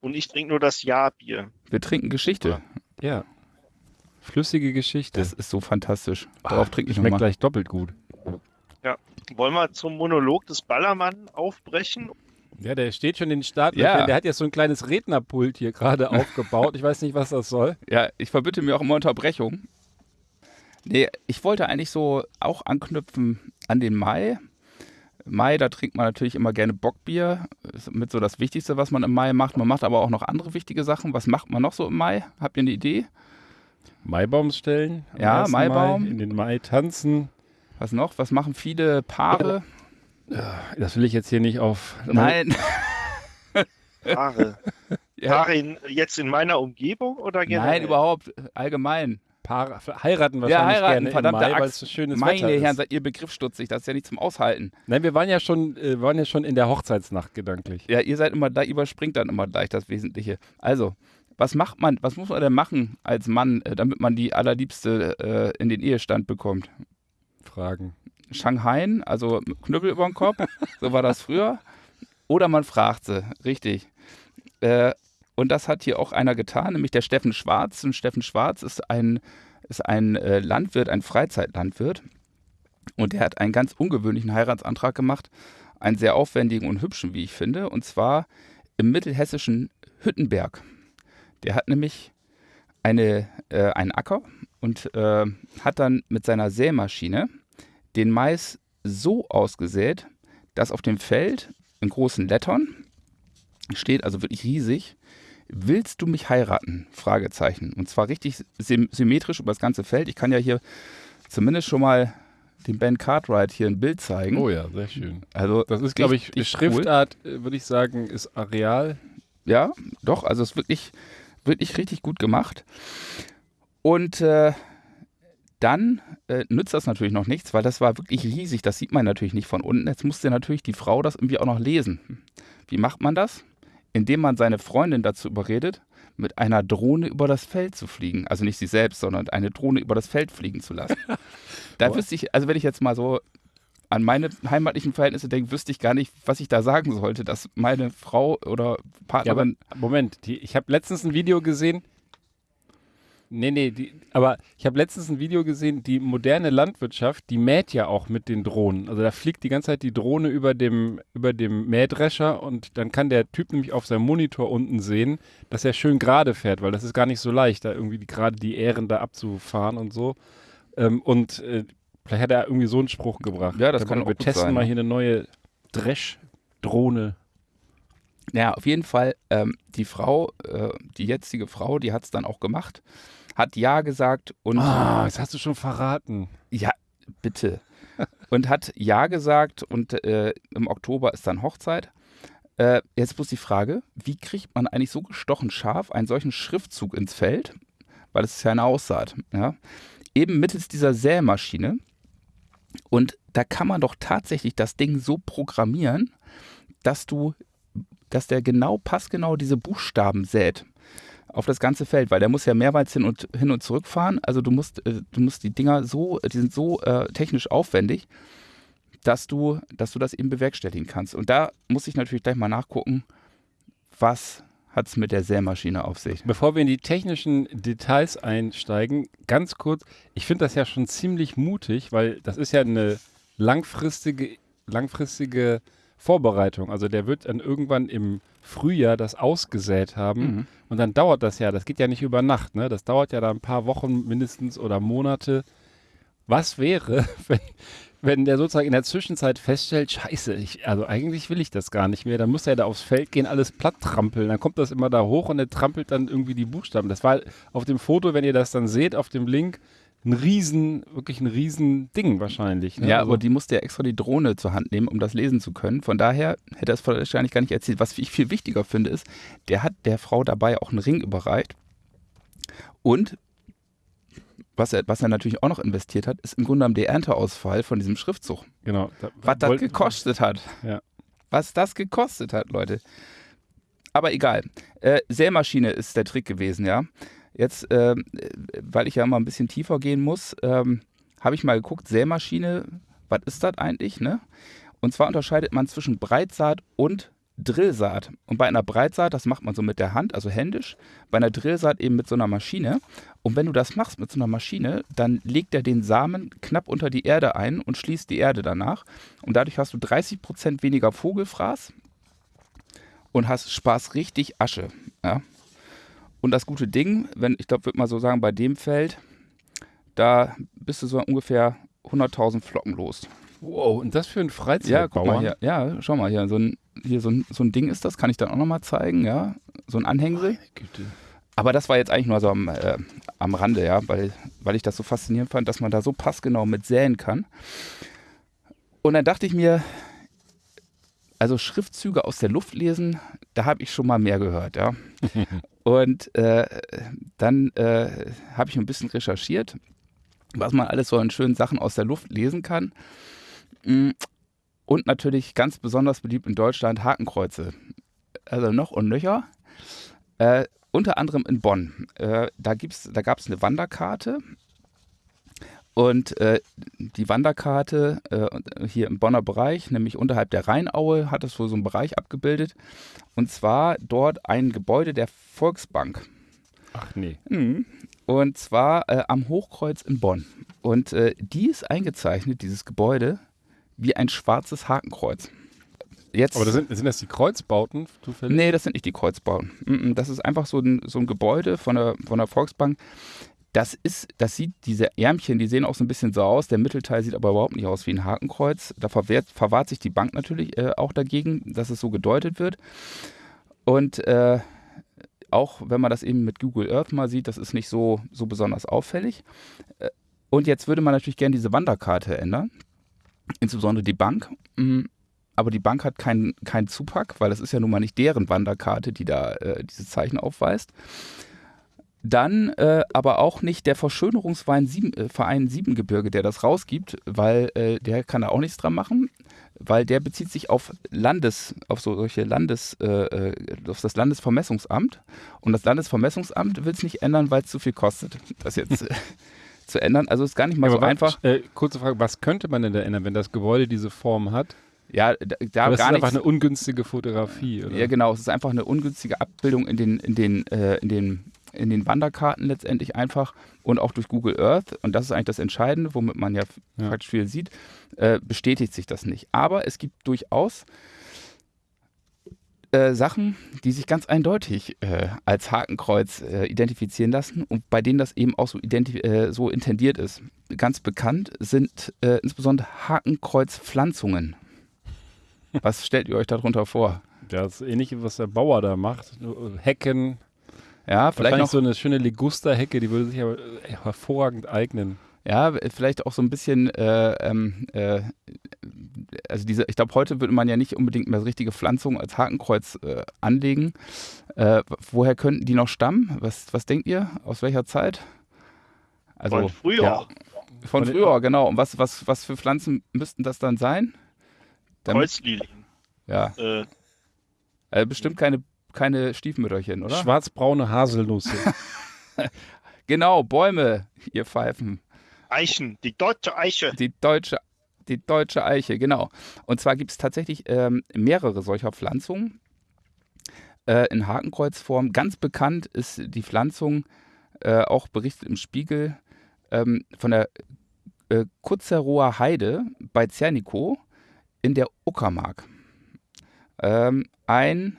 Und ich trinke nur das Jahrbier. Wir trinken Geschichte. Ja. Flüssige Geschichte. Das ist so fantastisch. Darauf trinke ich Schmeckt nochmal. gleich doppelt gut. Wollen wir zum Monolog des Ballermann aufbrechen? Ja, der steht schon in den Start. Ja. Der hat jetzt so ein kleines Rednerpult hier gerade aufgebaut. Ich weiß nicht, was das soll. Ja, ich verbitte mir auch immer Unterbrechung. Nee, ich wollte eigentlich so auch anknüpfen an den Mai. Mai, da trinkt man natürlich immer gerne Bockbier. Ist mit so das Wichtigste, was man im Mai macht. Man macht aber auch noch andere wichtige Sachen. Was macht man noch so im Mai? Habt ihr eine Idee? Maibaum stellen. Ja, 1. Maibaum. Mai, in den Mai tanzen. Was noch? Was machen viele Paare? Das will ich jetzt hier nicht auf. Nein. Paare. Ja, Paare in, jetzt in meiner Umgebung oder generell? nein, überhaupt. Allgemein. Paare heiraten Ja, wahrscheinlich heiraten, gerne verdammte im Mai, weil Axt. es so schönes Meine Wetter Herren, ist. seid ihr begriffsstutzig. Das ist ja nicht zum Aushalten. Nein, wir waren ja schon, äh, waren ja schon in der Hochzeitsnacht gedanklich. Ja, ihr seid immer da, überspringt dann immer gleich das Wesentliche. Also, was macht man, was muss man denn machen als Mann, äh, damit man die allerliebste äh, in den Ehestand bekommt? Fragen. Shanghai, also Knüppel über den Kopf, so war das früher. Oder man fragt sie, richtig. Äh, und das hat hier auch einer getan, nämlich der Steffen Schwarz. Und Steffen Schwarz ist ein, ist ein äh, Landwirt, ein Freizeitlandwirt. Und der hat einen ganz ungewöhnlichen Heiratsantrag gemacht. Einen sehr aufwendigen und hübschen, wie ich finde. Und zwar im mittelhessischen Hüttenberg. Der hat nämlich eine, äh, einen Acker und äh, hat dann mit seiner Sämaschine den Mais so ausgesät, dass auf dem Feld in großen Lettern steht, also wirklich riesig, willst du mich heiraten? Fragezeichen. Und zwar richtig sym symmetrisch über das ganze Feld. Ich kann ja hier zumindest schon mal dem Ben Cartwright hier ein Bild zeigen. Oh ja, sehr schön. Also Das ist, glaube ich, Schriftart, äh, würde ich sagen, ist Areal. Ja, doch, also es ist wirklich, wirklich richtig gut gemacht. Und äh, dann äh, nützt das natürlich noch nichts, weil das war wirklich riesig. Das sieht man natürlich nicht von unten. Jetzt musste natürlich die Frau das irgendwie auch noch lesen. Wie macht man das? Indem man seine Freundin dazu überredet, mit einer Drohne über das Feld zu fliegen. Also nicht sie selbst, sondern eine Drohne über das Feld fliegen zu lassen. da wüsste ich, also wenn ich jetzt mal so an meine heimatlichen Verhältnisse denke, wüsste ich gar nicht, was ich da sagen sollte, dass meine Frau oder Ja, Partnerin Moment, die, ich habe letztens ein Video gesehen. Nee, nee, die, aber ich habe letztens ein Video gesehen, die moderne Landwirtschaft, die mäht ja auch mit den Drohnen. Also da fliegt die ganze Zeit die Drohne über dem, über dem Mähdrescher und dann kann der Typ nämlich auf seinem Monitor unten sehen, dass er schön gerade fährt, weil das ist gar nicht so leicht, da irgendwie gerade die Ähren da abzufahren und so. Ähm, und äh, vielleicht hat er irgendwie so einen Spruch gebracht. Ja, das Da- kann auch Wir testen sein, mal ne? hier eine neue Dresch-Drohne. Ja, auf jeden Fall, ähm, die Frau, äh, die jetzige Frau, die hat es dann auch gemacht, hat Ja gesagt und Ah, das hast du schon verraten. ja, bitte. und hat Ja gesagt und äh, im Oktober ist dann Hochzeit. Äh, jetzt bloß die Frage, wie kriegt man eigentlich so gestochen scharf einen solchen Schriftzug ins Feld? Weil es ist ja eine Aussaat. Ja? Eben mittels dieser Sämaschine. Und da kann man doch tatsächlich das Ding so programmieren, dass du, dass der genau passgenau diese Buchstaben sät auf das ganze Feld, weil der muss ja mehrmals hin und hin und zurück fahren. Also du musst, äh, du musst die Dinger so, die sind so äh, technisch aufwendig, dass du, dass du das eben bewerkstelligen kannst. Und da muss ich natürlich gleich mal nachgucken, was hat es mit der Sämaschine auf sich? Bevor wir in die technischen Details einsteigen, ganz kurz, ich finde das ja schon ziemlich mutig, weil das ist ja eine langfristige, langfristige Vorbereitung. Also der wird dann irgendwann im Frühjahr das ausgesät haben Mhm. und dann dauert das ja, das geht ja nicht über Nacht, ne? Das dauert ja da ein paar Wochen mindestens oder Monate. Was wäre, wenn, wenn der sozusagen in der Zwischenzeit feststellt, scheiße, ich, also eigentlich will ich das gar nicht mehr, dann muss er da aufs Feld gehen, alles platt trampeln, dann kommt das immer da hoch und er trampelt dann irgendwie die Buchstaben. Das war auf dem Foto, wenn ihr das dann seht, auf dem Link, ein riesen, wirklich ein riesen Ding wahrscheinlich. Ne? Ja, also, aber die musste ja extra die Drohne zur Hand nehmen, um das lesen zu können. Von daher hätte er es wahrscheinlich gar nicht erzählt. Was ich viel wichtiger finde, ist, der hat der Frau dabei auch einen Ring überreicht. Und was er, was er natürlich auch noch investiert hat, ist im Grunde genommen der Ernteausfall von diesem Schriftzug. genau. Da, Was das gekostet hat. Ja. Was das gekostet hat, Leute. Aber egal. Äh, Sämaschine ist der Trick gewesen, ja. Jetzt, äh, weil ich ja mal ein bisschen tiefer gehen muss, ähm, habe ich mal geguckt, Sämaschine, was ist das eigentlich, ne? Und zwar unterscheidet man zwischen Breitsaat und Drillsaat. Und bei einer Breitsaat, das macht man so mit der Hand, also händisch, bei einer Drillsaat eben mit so einer Maschine. Und wenn du das machst mit so einer Maschine, dann legt er den Samen knapp unter die Erde ein und schließt die Erde danach. Und dadurch hast du 30% weniger Vogelfraß und hast Spaß richtig Asche. Ja. Und das gute Ding, wenn ich glaube, würde mal so sagen, bei dem Feld, da bist du so ungefähr 100.000 Flocken los. Wow, und das für Ja, Freizeitbauern? guck mal hier. Ja, schau mal hier. So ein, hier so ein, so ein Ding ist das, kann ich dann auch nochmal zeigen, ja. So ein Anhängsel. Güte. Aber das war jetzt eigentlich nur so am, äh, am Rande, ja, weil, weil ich das so faszinierend fand, dass man da so passgenau mit säen kann. Und dann dachte ich mir, also Schriftzüge aus der Luft lesen, da habe ich schon mal mehr gehört, ja. Und äh, dann äh, habe ich ein bisschen recherchiert, was man alles so an schönen Sachen aus der Luft lesen kann. Mm, Und natürlich ganz besonders beliebt in Deutschland Hakenkreuze. Also noch und nöcher. Äh, unter anderem in Bonn. Äh, da da gab es eine Wanderkarte. Und äh, die Wanderkarte äh, hier im Bonner Bereich, nämlich unterhalb der Rheinaue, hat es wohl so einen Bereich abgebildet. Und zwar dort ein Gebäude der Volksbank. Ach nee. Mhm. Und zwar äh, am Hochkreuz in Bonn. Und äh, die ist eingezeichnet, dieses Gebäude, wie ein schwarzes Hakenkreuz. Jetzt, Aber das sind, sind das die Kreuzbauten zufällig? Nee, das sind nicht die Kreuzbauten. Mm, Das ist einfach so ein, so ein Gebäude von der, von der Volksbank. Das ist, das sieht, diese Ärmchen, die sehen auch so ein bisschen so aus. Der Mittelteil sieht aber überhaupt nicht aus wie ein Hakenkreuz. Da verwehrt, verwahrt sich die Bank natürlich äh, auch dagegen, dass es so gedeutet wird. Und äh, auch wenn man das eben mit Google Earth mal sieht, das ist nicht so, so besonders auffällig. Äh, Und jetzt würde man natürlich gerne diese Wanderkarte ändern. Insbesondere die Bank. Mm, Aber die Bank hat keinen kein Zupack, weil das ist ja nun mal nicht deren Wanderkarte, die da äh, diese Zeichen aufweist. Dann äh, aber auch nicht der Verschönerungsverein Sieben, äh, Verein Siebengebirge, der das rausgibt, weil äh, der kann da auch nichts dran machen, weil der bezieht sich auf Landes, auf so solche Landes, äh, äh, auf das Landesvermessungsamt. Und das Landesvermessungsamt will es nicht ändern, weil es zu viel kostet, das jetzt äh, zu ändern. Also ist gar nicht mal Ja, so aber wa- einfach. Kurze Frage, was könnte man denn da ändern, wenn das Gebäude diese Form hat? Ja, da, da das ist einfach eine ungünstige Fotografie, oder? Ja, genau. Es ist einfach eine ungünstige Abbildung in den, in den, äh, in den, in den Wanderkarten letztendlich einfach und auch durch Google Earth. Und das ist eigentlich das Entscheidende, womit man ja, Ja. praktisch viel sieht, äh, bestätigt sich das nicht. Aber es gibt durchaus äh, Sachen, die sich ganz eindeutig äh, als Hakenkreuz äh, identifizieren lassen und bei denen das eben auch so, äh, so intendiert ist. Ganz bekannt sind äh, insbesondere Hakenkreuzpflanzungen. Was stellt ihr euch darunter vor? Ja, Das ist ähnlich, was der Bauer da macht. Hecken. Ja, vielleicht Vielleicht noch so eine schöne Ligusterhecke, die würde sich aber äh, hervorragend eignen. Ja, vielleicht auch so ein bisschen, äh, ähm, äh, also diese, ich glaube, heute würde man ja nicht unbedingt mehr richtige Pflanzungen als Hakenkreuz äh, anlegen. Äh, woher könnten die noch stammen? Was, was denkt ihr? Aus welcher Zeit? Also Von früher. Ja, von früher, genau. Und was, was, was für Pflanzen müssten das dann sein? Kreuzlilien. ja, Äh, äh, bestimmt keine, keine Stiefmütterchen, oder? Schwarzbraune Haselnüsse. Genau, Bäume, ihr Pfeifen. Eichen, die deutsche Eiche. Die deutsche, die deutsche Eiche, genau. Und zwar gibt es tatsächlich ähm, mehrere solcher Pflanzungen. äh, in Hakenkreuzform. Ganz bekannt ist die Pflanzung, äh, auch berichtet im Spiegel, ähm, von der äh, Kutzerower Heide bei Zernikow in der Uckermark. Ähm, ein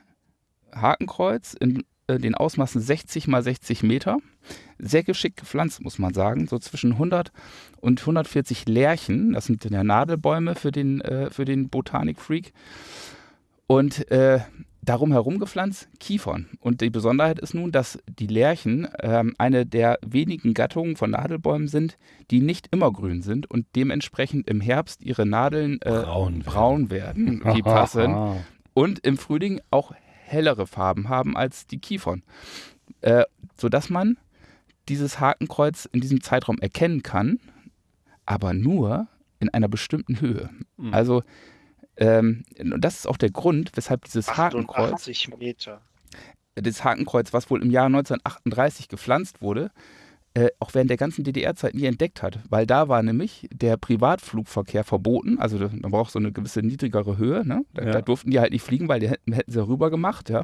Hakenkreuz in äh, den Ausmaßen 60 mal 60 Meter. Sehr geschickt gepflanzt, muss man sagen. So zwischen 100 und 140 Lärchen. Das sind ja Nadelbäume für den, äh, für den Botanikfreak. Und äh, darum herum gepflanzt Kiefern. Und die Besonderheit ist nun, dass die Lärchen äh, eine der wenigen Gattungen von Nadelbäumen sind, die nicht immer grün sind und dementsprechend im Herbst ihre Nadeln äh, Braun werden. braun werden, die passen. Und im Frühling auch hellere Farben haben als die Kiefern. Äh, sodass man dieses Hakenkreuz in diesem Zeitraum erkennen kann, aber nur in einer bestimmten Höhe. Mhm. Also ähm, und das ist auch der Grund, weshalb dieses Hakenkreuz, 88 Meter. das Hakenkreuz, was wohl im Jahr 1938 gepflanzt wurde, äh, auch während der ganzen DDR-Zeit nie entdeckt hat. Weil da war nämlich der Privatflugverkehr verboten. Also da- man braucht so eine gewisse niedrigere Höhe. Ne? Da, Ja. da durften die halt nicht fliegen, weil die hätten, hätten sie rüber gemacht. Ja?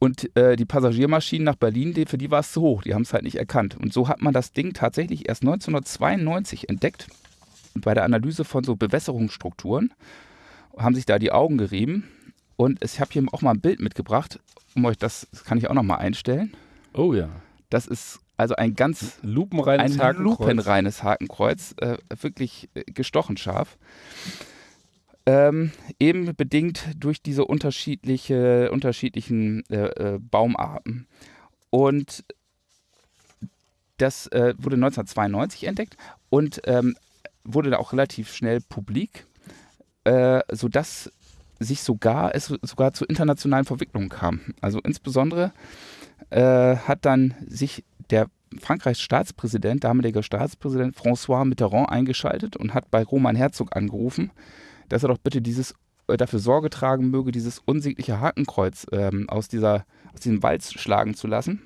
Und äh, die Passagiermaschinen nach Berlin, die, für die war es zu hoch. Die haben es halt nicht erkannt. Und so hat man das Ding tatsächlich erst 1992 entdeckt. Und bei der Analyse von so Bewässerungsstrukturen haben sich da die Augen gerieben. Und ich habe hier auch mal ein Bild mitgebracht, um euch das, das kann ich auch noch mal einstellen. Oh ja. Das ist also ein ganz Lupenreines ein Hakenkreuz. lupenreines Hakenkreuz, äh, wirklich äh, gestochen scharf. Ähm, eben bedingt durch diese unterschiedliche, unterschiedlichen äh, äh, Baumarten. Und das äh, wurde 1992 entdeckt und ähm, wurde da auch relativ schnell publik, äh, sodass sich sogar, es sogar zu internationalen Verwicklungen kam. Also insbesondere äh, hat dann sich der Frankreichs Staatspräsident, damaliger Staatspräsident François Mitterrand eingeschaltet und hat bei Roman Herzog angerufen, dass er doch bitte dieses äh, dafür Sorge tragen möge, dieses unsägliche Hakenkreuz ähm, aus, dieser, aus diesem Wald schlagen zu lassen.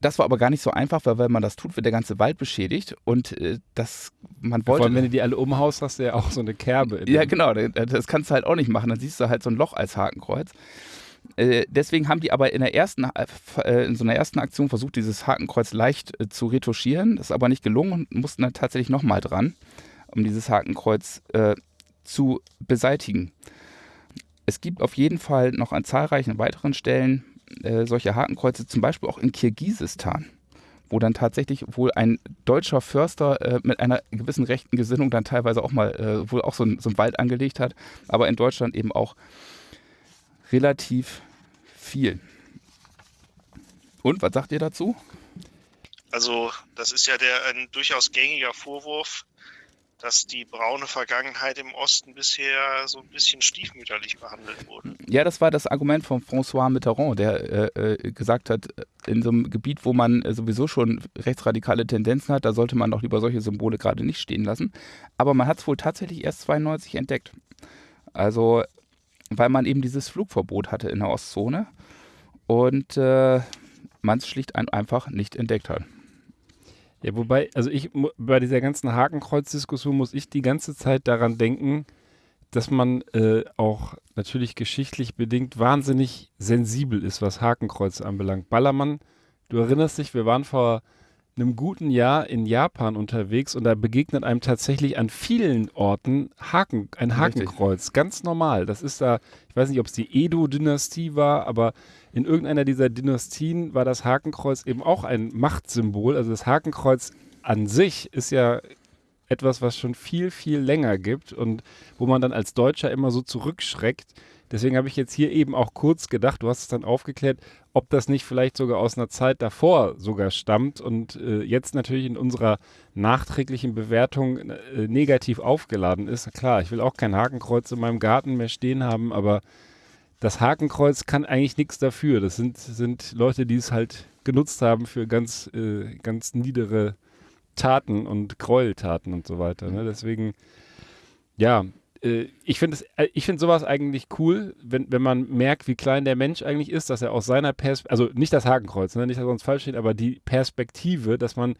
Das war aber gar nicht so einfach, weil wenn man das tut, wird der ganze Wald beschädigt und äh, das man Vor wollte. allem, wenn du die alle umhaust, hast du ja auch so eine Kerbe. Ja, genau, da- das kannst du halt auch nicht machen. Dann siehst du halt so ein Loch als Hakenkreuz. Äh, deswegen haben die aber in der ersten, äh, in so einer ersten Aktion versucht, dieses Hakenkreuz leicht äh, zu retuschieren. Das ist aber nicht gelungen und mussten dann tatsächlich nochmal dran, um dieses Hakenkreuz äh, zu beseitigen. Es gibt auf jeden Fall noch an zahlreichen weiteren Stellen äh, solche Hakenkreuze, zum Beispiel auch in Kirgisistan, wo dann tatsächlich wohl ein deutscher Förster äh, mit einer gewissen rechten Gesinnung dann teilweise auch mal äh, wohl auch so, ein, so einen Wald angelegt hat, aber in Deutschland eben auch relativ viel. Und was sagt ihr dazu? Also, das ist ja der ein durchaus gängiger Vorwurf, dass die braune Vergangenheit im Osten bisher so ein bisschen stiefmütterlich behandelt wurde. Ja, das war das Argument von François Mitterrand, der äh, äh, gesagt hat, in so einem Gebiet, wo man äh, sowieso schon rechtsradikale Tendenzen hat, da sollte man doch lieber solche Symbole gerade nicht stehen lassen. Aber man hat es wohl tatsächlich erst 92 entdeckt. Also, weil man eben dieses Flugverbot hatte in der Ostzone und äh, man es schlicht ein, einfach nicht entdeckt hat. Ja, wobei, also ich, bei dieser ganzen Hakenkreuz-Diskussion muss ich die ganze Zeit daran denken, dass man äh, auch natürlich geschichtlich bedingt wahnsinnig sensibel ist, was Hakenkreuz anbelangt. Ballermann, du erinnerst dich, wir waren vor einem guten Jahr in Japan unterwegs und da begegnet einem tatsächlich an vielen Orten Haken, ein Richtig. Hakenkreuz. Ganz normal. Das ist da, ich weiß nicht, ob es die Edo-Dynastie war, aber in irgendeiner dieser Dynastien war das Hakenkreuz eben auch ein Machtsymbol. Also das Hakenkreuz an sich ist ja etwas, was schon viel, viel länger gibt und wo man dann als Deutscher immer so zurückschreckt. Deswegen habe ich jetzt hier eben auch kurz gedacht, du hast es dann aufgeklärt, ob das nicht vielleicht sogar aus einer Zeit davor sogar stammt und äh, jetzt natürlich in unserer nachträglichen Bewertung äh, negativ aufgeladen ist. Klar, ich will auch kein Hakenkreuz in meinem Garten mehr stehen haben, aber das Hakenkreuz kann eigentlich nichts dafür. Das sind, sind Leute, die es halt genutzt haben für ganz, äh, ganz niedere Taten und Gräueltaten und so weiter. Ne? Deswegen, ja, ich finde äh, ich finde sowas eigentlich cool, wenn, wenn man merkt, wie klein der Mensch eigentlich ist, dass er aus seiner Perspektive, also nicht das Hakenkreuz, ne? nicht, dass uns falsch steht, aber die Perspektive, dass man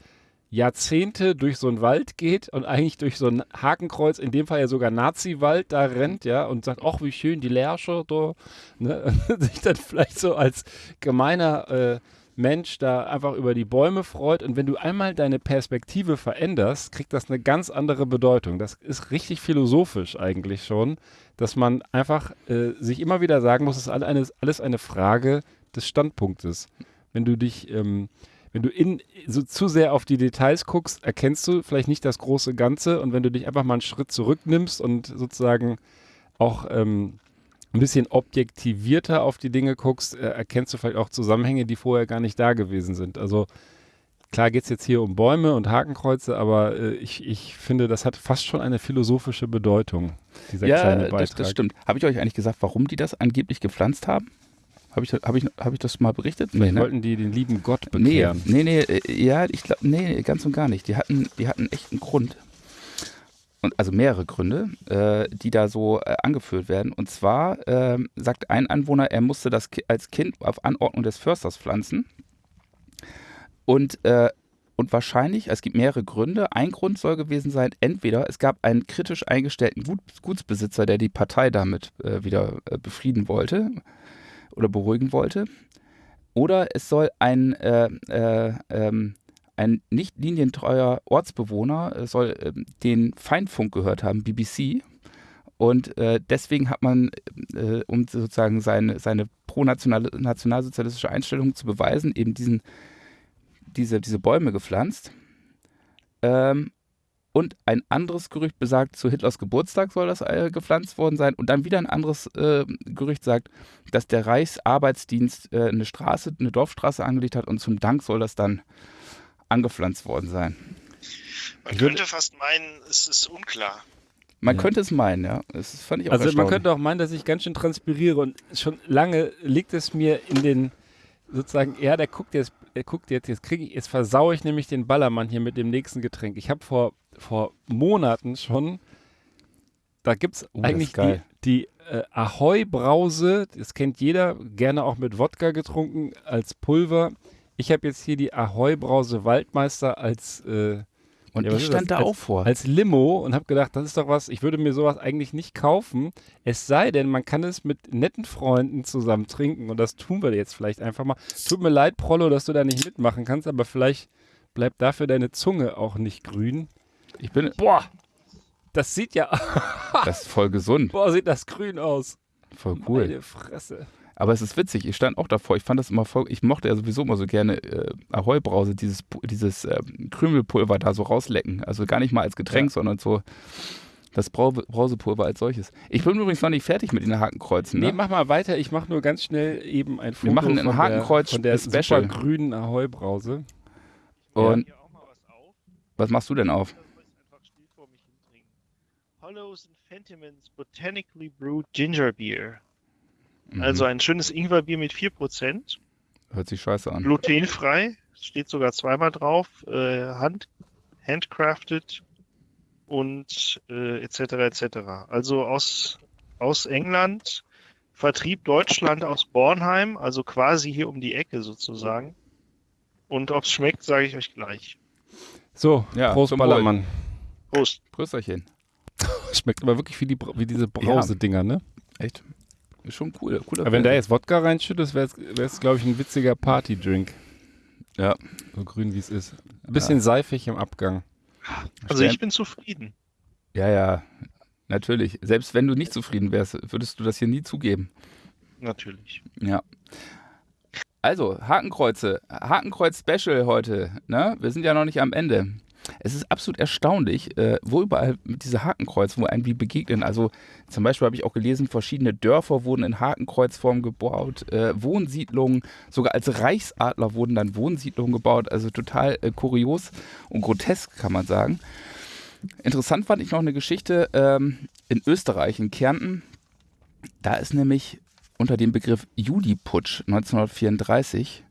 Jahrzehnte durch so einen Wald geht und eigentlich durch so ein Hakenkreuz, in dem Fall ja sogar Nazi-Wald, da rennt, ja, und sagt, ach, wie schön, die Lärsche da, ne, sich dann vielleicht so als gemeiner äh, Mensch da einfach über die Bäume freut. Und wenn du einmal deine Perspektive veränderst, kriegt das eine ganz andere Bedeutung. Das ist richtig philosophisch eigentlich schon, dass man einfach äh, sich immer wieder sagen muss, es ist alles, alles eine Frage des Standpunktes. Wenn du dich, ähm, wenn du in, so zu sehr auf die Details guckst, erkennst du vielleicht nicht das große Ganze. Und wenn du dich einfach mal einen Schritt zurücknimmst und sozusagen auch ähm, ein bisschen objektivierter auf die Dinge guckst, äh, erkennst du vielleicht auch Zusammenhänge, die vorher gar nicht da gewesen sind. Also klar geht es jetzt hier um Bäume und Hakenkreuze, aber äh, ich, ich finde, das hat fast schon eine philosophische Bedeutung, dieser ja, kleine Beitrag. das, das stimmt. Habe ich euch eigentlich gesagt, warum die das angeblich gepflanzt haben? Habe ich, hab ich, hab ich das mal berichtet? Vielleicht ne? wollten die den lieben Gott Nee, bekehren. nee, nee, äh, ja, ich glaube, nee, ganz und gar nicht. Die hatten, die hatten echt einen Grund. Und, also mehrere Gründe, äh, die da so äh, angeführt werden. Und zwar ähm, sagt ein Anwohner, er musste das Ki als Kind auf Anordnung des Försters pflanzen. Und, äh, und wahrscheinlich, es gibt mehrere Gründe. Ein Grund soll gewesen sein, entweder es gab einen kritisch eingestellten Gut, Gutsbesitzer, der die Partei damit äh, wieder äh, befrieden wollte oder beruhigen wollte. Oder es soll ein, äh, äh, ähm, ein nicht linientreuer Ortsbewohner äh, soll ähm, den Feindfunk gehört haben, BBC. Und äh, deswegen hat man, äh, um sozusagen seine, seine pro-nationalsozialistische Einstellung zu beweisen, eben diesen, diese, diese Bäume gepflanzt. Ähm, und ein anderes Gerücht besagt, zu Hitlers Geburtstag soll das äh, gepflanzt worden sein. Und dann wieder ein anderes äh, Gerücht sagt, dass der Reichsarbeitsdienst äh, eine Straße, eine Dorfstraße angelegt hat und zum Dank soll das dann angepflanzt worden sein. Man könnte fast meinen, es ist unklar. Man Ja. könnte es meinen, ja. Das fand ich auch Also man könnte auch meinen, dass ich ganz schön transpiriere und schon lange liegt es mir in den sozusagen, ja, der guckt jetzt, er guckt jetzt, jetzt kriege ich, jetzt versaue ich nämlich den Ballermann hier mit dem nächsten Getränk. Ich habe vor, vor Monaten schon, da gibt es Oh, eigentlich die, die äh, Ahoi-Brause, das kennt jeder, gerne auch mit Wodka getrunken, als Pulver. Ich habe jetzt hier die Ahoi-Brause Waldmeister als äh, Und Ja, ich stand das? da auch vor. als Limo und habe gedacht, das ist doch was, ich würde mir sowas eigentlich nicht kaufen. Es sei denn, man kann es mit netten Freunden zusammen trinken und das tun wir jetzt vielleicht einfach mal. Tut mir leid, Prollo, dass du da nicht mitmachen kannst, aber vielleicht bleibt dafür deine Zunge auch nicht grün. Ich bin, Boah, das sieht ja, das ist voll gesund, boah, sieht das grün aus. voll cool. Meine Fresse. Aber es ist witzig, ich stand auch davor, ich fand das immer voll, ich mochte ja sowieso immer so gerne äh, Ahoi-Brause, dieses, dieses äh, Krümelpulver da so rauslecken. Also gar nicht mal als Getränk, Ja. sondern so das Brau Brausepulver als solches. Ich bin übrigens noch nicht fertig mit den Hakenkreuzen. Nee, Ne? mach mal weiter. Ich mache nur ganz schnell eben ein Foto machen ein von Hakenkreuz der, von der Special. super grünen Ahoi-Brause. Und Hier auch mal was auf. was machst du denn auf? Hollows and Fentimans Botanically Brewed Ginger Beer. Mhm. Also ein schönes Ingwerbier mit 4%, Hört sich scheiße an. glutenfrei, steht sogar zweimal drauf, äh, hand, handcrafted und äh, etc. etc. Also aus, aus England, Vertrieb Deutschland aus Bornheim, also quasi hier um die Ecke sozusagen. Und ob es schmeckt, sage ich euch gleich. So, Ja, Prost. Ballermann. Prost. Prösterchen. Schmeckt aber wirklich wie, die, wie diese Brausedinger, ne? Echt? Ist schon cool. Cooler Aber wenn da jetzt Wodka reinschüttest, wäre es, glaube ich, ein witziger Partydrink. Ja. So grün wie es ist. Ein bisschen seifig im Abgang. Also ich bin zufrieden. Ja, ja, natürlich. Selbst wenn du nicht zufrieden wärst, würdest du das hier nie zugeben. Natürlich. Ja. Also, Hakenkreuze. Hakenkreuz Special heute. Ne? Wir sind ja noch nicht am Ende. Es ist absolut erstaunlich, äh, wo überall diese Hakenkreuze, wo einem die begegnen. Also zum Beispiel habe ich auch gelesen, verschiedene Dörfer wurden in Hakenkreuzform gebaut, äh, Wohnsiedlungen, sogar als Reichsadler wurden dann Wohnsiedlungen gebaut. Also total äh, kurios und grotesk, kann man sagen. Interessant fand ich noch eine Geschichte ähm, in Österreich, in Kärnten. Da ist nämlich unter dem Begriff Juliputsch 1934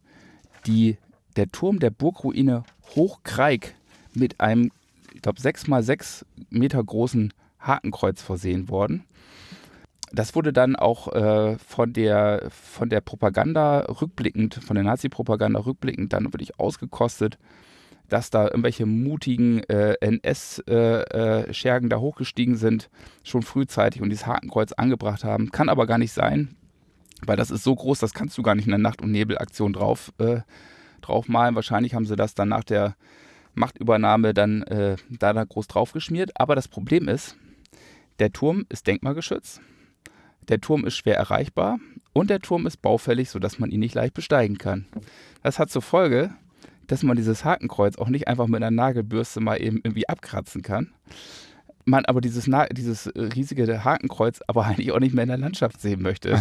die, der Turm der Burgruine Hochkreik mit einem, ich glaube, 6 mal 6 Meter großen Hakenkreuz versehen worden. Das wurde dann auch äh, von, der, von der Propaganda rückblickend, von der Nazi-Propaganda rückblickend dann wirklich ausgekostet. dass da irgendwelche mutigen äh, NS-Schergen äh, äh, da hochgestiegen sind, schon frühzeitig und dieses Hakenkreuz angebracht haben. Kann aber gar nicht sein, weil das ist so groß, das kannst du gar nicht in der Nacht- und Nebelaktion drauf, äh, draufmalen. Wahrscheinlich haben sie das dann nach der Machtübernahme dann äh, da, da groß draufgeschmiert. Aber das Problem ist, der Turm ist denkmalgeschützt, der Turm ist schwer erreichbar und der Turm ist baufällig, sodass man ihn nicht leicht besteigen kann. Das hat zur Folge, dass man dieses Hakenkreuz auch nicht einfach mit einer Nagelbürste mal eben irgendwie abkratzen kann. Man aber dieses, dieses riesige Hakenkreuz aber eigentlich auch nicht mehr in der Landschaft sehen möchte.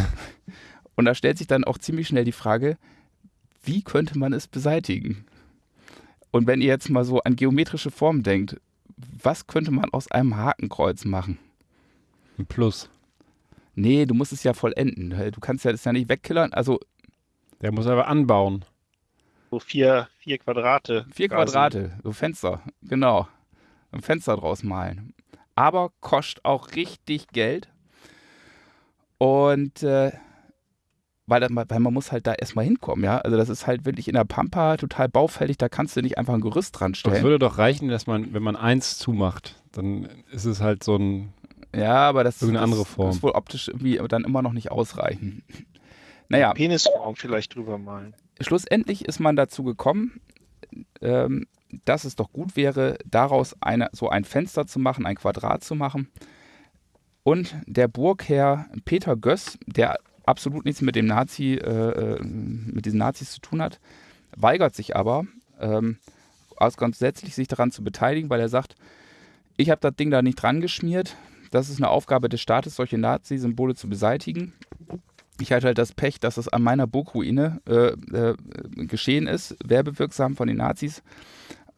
Und da stellt sich dann auch ziemlich schnell die Frage, wie könnte man es beseitigen? Und wenn ihr jetzt mal so an geometrische Formen denkt, was könnte man aus einem Hakenkreuz machen? Ein Plus. Nee, du musst es ja vollenden. Du kannst ja das ja nicht wegkillern. Also. Der muss aber anbauen. So vier, vier Quadrate. Vier quasi. Quadrate, so Fenster, genau. Ein Fenster draus malen. Aber kostet auch richtig Geld. Und äh, weil, das, weil man muss halt da erstmal hinkommen, ja. Also das ist halt wirklich in der Pampa total baufällig, da kannst du nicht einfach ein Gerüst dran stellen. Es würde doch reichen, dass man, wenn man eins zumacht, dann ist es halt so ein ja, aber das, Irgendeine das, andere Form. ist wohl optisch irgendwie dann immer noch nicht ausreichen. Naja. Penisform vielleicht drüber malen. Schlussendlich ist man dazu gekommen, ähm, dass es doch gut wäre, daraus eine, so ein Fenster zu machen, ein Quadrat zu machen. Und der Burgherr Peter Göss, der absolut nichts mit dem Nazi, äh, äh mit diesen Nazis zu tun hat, weigert sich aber, ähm, aus grundsätzlich sich daran zu beteiligen, weil er sagt, ich habe das Ding da nicht dran geschmiert, das ist eine Aufgabe des Staates, solche Nazi-Symbole zu beseitigen. Ich hatte halt das Pech, dass es an meiner Burgruine äh, äh, geschehen ist, werbewirksam von den Nazis.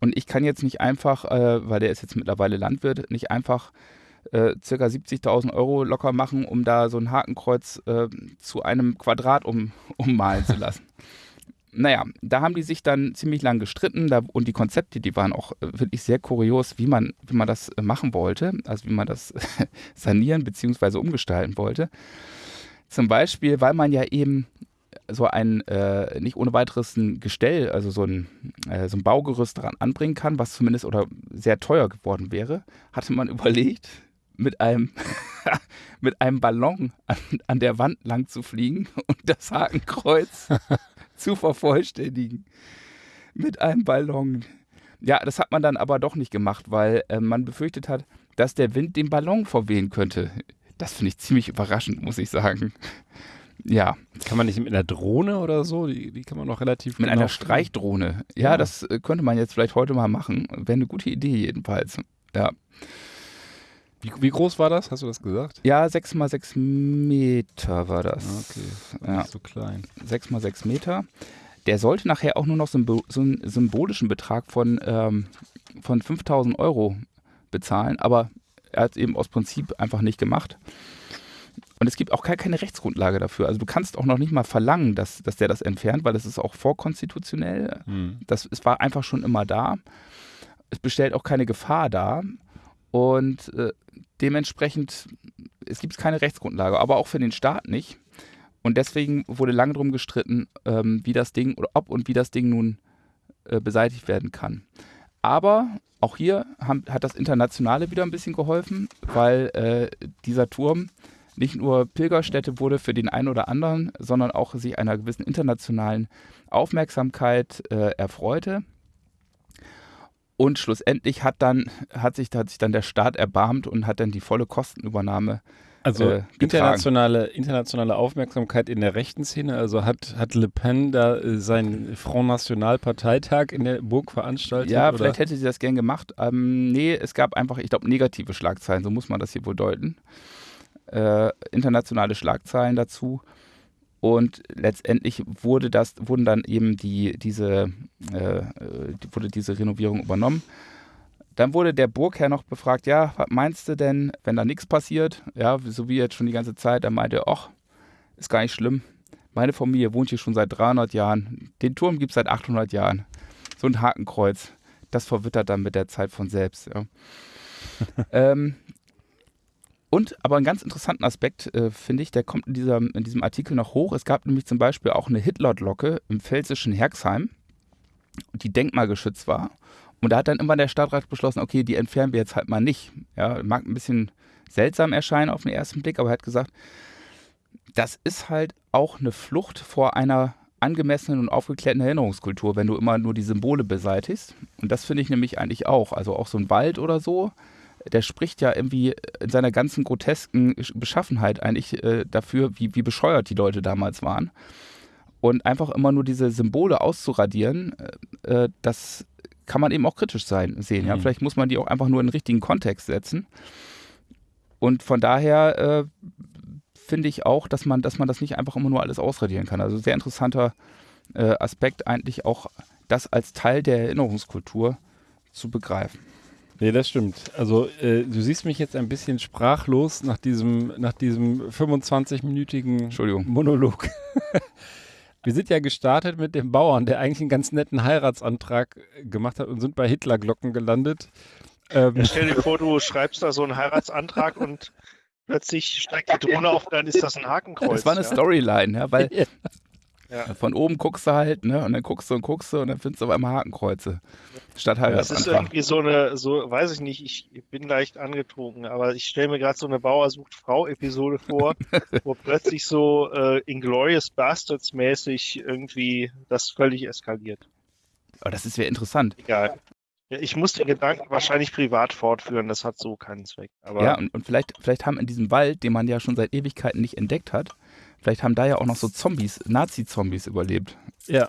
Und ich kann jetzt nicht einfach, äh, weil der ist jetzt mittlerweile Landwirt, nicht einfach äh, circa 70.000 Euro locker machen, um da so ein Hakenkreuz äh, zu einem Quadrat um, ummalen zu lassen naja, da haben die sich dann ziemlich lang gestritten da, und die Konzepte, die waren auch äh, wirklich sehr kurios, wie man, wie man das äh, machen wollte, also wie man das sanieren bzw. umgestalten wollte. Zum Beispiel, weil man ja eben so ein äh, nicht ohne weiteres ein Gestell, also so ein, äh, so ein Baugerüst daran anbringen kann, was zumindest oder sehr teuer geworden wäre, hatte man überlegt, mit einem, mit einem Ballon an, an der Wand lang zu fliegen und das Hakenkreuz zu vervollständigen mit einem Ballon. Ja, das hat man dann aber doch nicht gemacht, weil äh, man befürchtet hat, dass der Wind den Ballon verwehen könnte. Das finde ich ziemlich überraschend, muss ich sagen. Ja. Kann man nicht mit einer Drohne oder so? Die, die kann man noch relativ. Mit genau einer Streichdrohne. Ja, ja, das äh, könnte man jetzt vielleicht heute mal machen. Wäre eine gute Idee jedenfalls. Ja. Wie, wie, groß war das? Hast du das gesagt? Ja, 6 mal 6 Meter war das. Okay, ja. nicht so klein. 6 mal 6 Meter. Der sollte nachher auch nur noch so einen symbolischen Betrag von, ähm, von 5000 Euro bezahlen, aber er hat es eben aus Prinzip einfach nicht gemacht. Und es gibt auch gar keine Rechtsgrundlage dafür. Also du kannst auch noch nicht mal verlangen, dass, dass der das entfernt, weil das ist auch vorkonstitutionell. Hm. Das, es war einfach schon immer da. Es bestellt auch keine Gefahr dar. Und äh, dementsprechend, es gibt keine Rechtsgrundlage, aber auch für den Staat nicht. Und deswegen wurde lange darum gestritten, ähm, wie das Ding oder ob und wie das Ding nun äh, beseitigt werden kann. Aber auch hier haben, hat das Internationale wieder ein bisschen geholfen, weil äh, dieser Turm nicht nur Pilgerstätte wurde für den einen oder anderen, sondern auch sich einer gewissen internationalen Aufmerksamkeit äh, erfreute. Und schlussendlich hat dann, hat sich, hat sich dann der Staat erbarmt und hat dann die volle Kostenübernahme also äh, internationale, internationale Aufmerksamkeit in der rechten Szene. Also hat, hat Le Pen da äh, seinen Front National Parteitag in der Burg veranstaltet? Ja, oder? vielleicht hätte sie das gern gemacht. Ähm, nee, es gab einfach, ich glaube, negative Schlagzeilen, so muss man das hier wohl deuten. Äh, internationale Schlagzeilen dazu. Und letztendlich wurde das, wurden dann eben die, diese, äh, wurde diese Renovierung übernommen. Dann wurde der Burgherr noch befragt, ja, was meinst du denn, wenn da nichts passiert? Ja, so wie jetzt schon die ganze Zeit. Er meinte, ach, ist gar nicht schlimm. Meine Familie wohnt hier schon seit 300 Jahren. Den Turm gibt es seit 800 Jahren. So ein Hakenkreuz. Das verwittert dann mit der Zeit von selbst. Ja. ähm, und aber einen ganz interessanten Aspekt, äh, finde ich, der kommt in, dieser, in diesem Artikel noch hoch. Es gab nämlich zum Beispiel auch eine Hitlerglocke im pfälzischen Herxheim. die denkmalgeschützt war. Und da hat dann immer der Stadtrat beschlossen, okay, die entfernen wir jetzt halt mal nicht. Ja, mag ein bisschen seltsam erscheinen auf den ersten Blick, aber er hat gesagt, das ist halt auch eine Flucht vor einer angemessenen und aufgeklärten Erinnerungskultur, wenn du immer nur die Symbole beseitigst. Und das finde ich nämlich eigentlich auch. Also auch so ein Wald oder so, der spricht ja irgendwie in seiner ganzen grotesken Beschaffenheit eigentlich äh, dafür, wie, wie bescheuert die Leute damals waren. Und einfach immer nur diese Symbole auszuradieren, äh, äh das kann man eben auch kritisch sein, sehen. Ja? Mhm. Vielleicht muss man die auch einfach nur in den richtigen Kontext setzen. Und von daher äh, finde ich auch, dass man, dass man das nicht einfach immer nur alles ausradieren kann. Also sehr interessanter äh, Aspekt, eigentlich auch das als Teil der Erinnerungskultur zu begreifen. Nee, das stimmt. Also äh, du siehst mich jetzt ein bisschen sprachlos nach diesem, nach diesem 25-minütigen Monolog. Wir sind ja gestartet mit dem Bauern, der eigentlich einen ganz netten Heiratsantrag gemacht hat und sind bei Hitlerglocken gelandet. Ähm, ja, stell dir vor, du schreibst da so einen Heiratsantrag und plötzlich steigt die Drohne auf, dann ist das ein Hakenkreuz. Das war eine ja? Storyline, ja, weil ja. Von oben guckst du halt, ne, und dann guckst du und guckst du und dann findest du auf einmal Hakenkreuze. Statt halt Das ist irgendwie so eine, so, weiß ich nicht, ich bin leicht angetrunken, aber ich stelle mir gerade so eine Bauer sucht Frau-Episode vor, wo plötzlich so äh, Inglorious Bastards mäßig irgendwie das völlig eskaliert. Aber das ist ja interessant. Egal. Ja, ich muss den Gedanken wahrscheinlich privat fortführen, das hat so keinen Zweck. Aber ja, und, und vielleicht, vielleicht haben in diesem Wald, den man ja schon seit Ewigkeiten nicht entdeckt hat, vielleicht haben da ja auch noch so Zombies, Nazi-Zombies überlebt. Ja,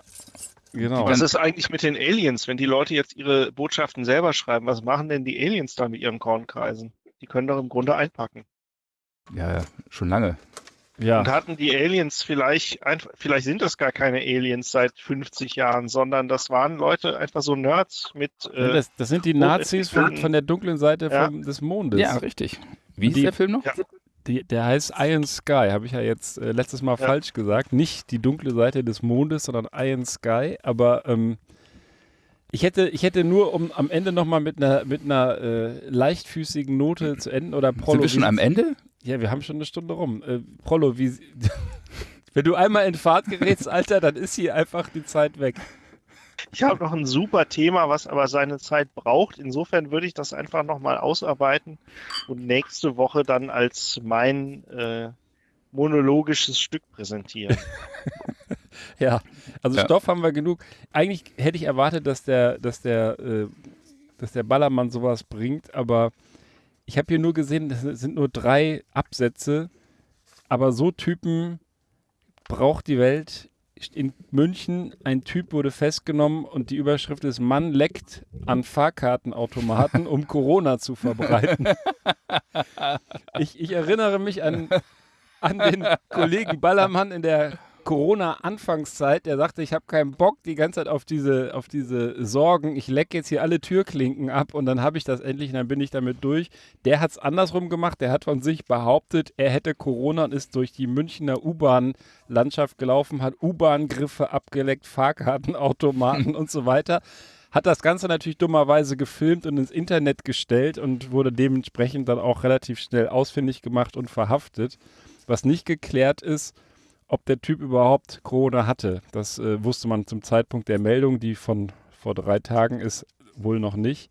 genau. Was ist eigentlich mit den Aliens, wenn die Leute jetzt ihre Botschaften selber schreiben? Was machen denn die Aliens da mit ihren Kornkreisen? Die können doch im Grunde einpacken. Ja, ja, schon lange. Ja. Und hatten die Aliens vielleicht, einfach, vielleicht sind das gar keine Aliens seit 50 Jahren, sondern das waren Leute, einfach so Nerds mit. Äh, das, das, sind die Nazis von, von, der dunklen Seite ja. vom, des Mondes. Ja, richtig. Wie ist der Film noch? Ja. Die, der heißt Iron Sky, habe ich ja jetzt äh, letztes Mal ja. falsch gesagt. Nicht die dunkle Seite des Mondes, sondern Iron Sky. Aber ähm, ich hätte, ich hätte nur, um am Ende nochmal mit einer, mit einer äh, leichtfüßigen Note zu enden oder Prolo. Sind wir schon am Ende? Ja, wir haben schon eine Stunde rum. Äh, Prollo, wie. wenn du einmal in Fahrt gerätst, Alter, dann ist hier einfach die Zeit weg. Ich habe noch ein super Thema, was aber seine Zeit braucht. Insofern würde ich das einfach nochmal ausarbeiten und nächste Woche dann als mein äh, monologisches Stück präsentieren. ja, also ja. Stoff haben wir genug. Eigentlich hätte ich erwartet, dass der, dass der, äh, dass der Ballermann sowas bringt, aber ich habe hier nur gesehen, das sind nur drei Absätze, aber so Typen braucht die Welt. In München, ein Typ wurde festgenommen und die Überschrift ist Mann leckt an Fahrkartenautomaten, um Corona zu verbreiten. ich, ich erinnere mich an, an den Kollegen Ballermann in der Corona-Anfangszeit, der sagte, ich habe keinen Bock die ganze Zeit auf diese, auf diese Sorgen. Ich lecke jetzt hier alle Türklinken ab und dann habe ich das endlich und dann bin ich damit durch. Der hat es andersrum gemacht. Der hat von sich behauptet, er hätte Corona und ist durch die Münchner U-Bahn-Landschaft gelaufen, hat U-Bahn-Griffe abgeleckt, Fahrkartenautomaten und so weiter. Hat das Ganze natürlich dummerweise gefilmt und ins Internet gestellt und wurde dementsprechend dann auch relativ schnell ausfindig gemacht und verhaftet. Was nicht geklärt ist, ob der Typ überhaupt Corona hatte. Das äh, wusste man zum Zeitpunkt der Meldung, die von vor drei Tagen ist, wohl noch nicht.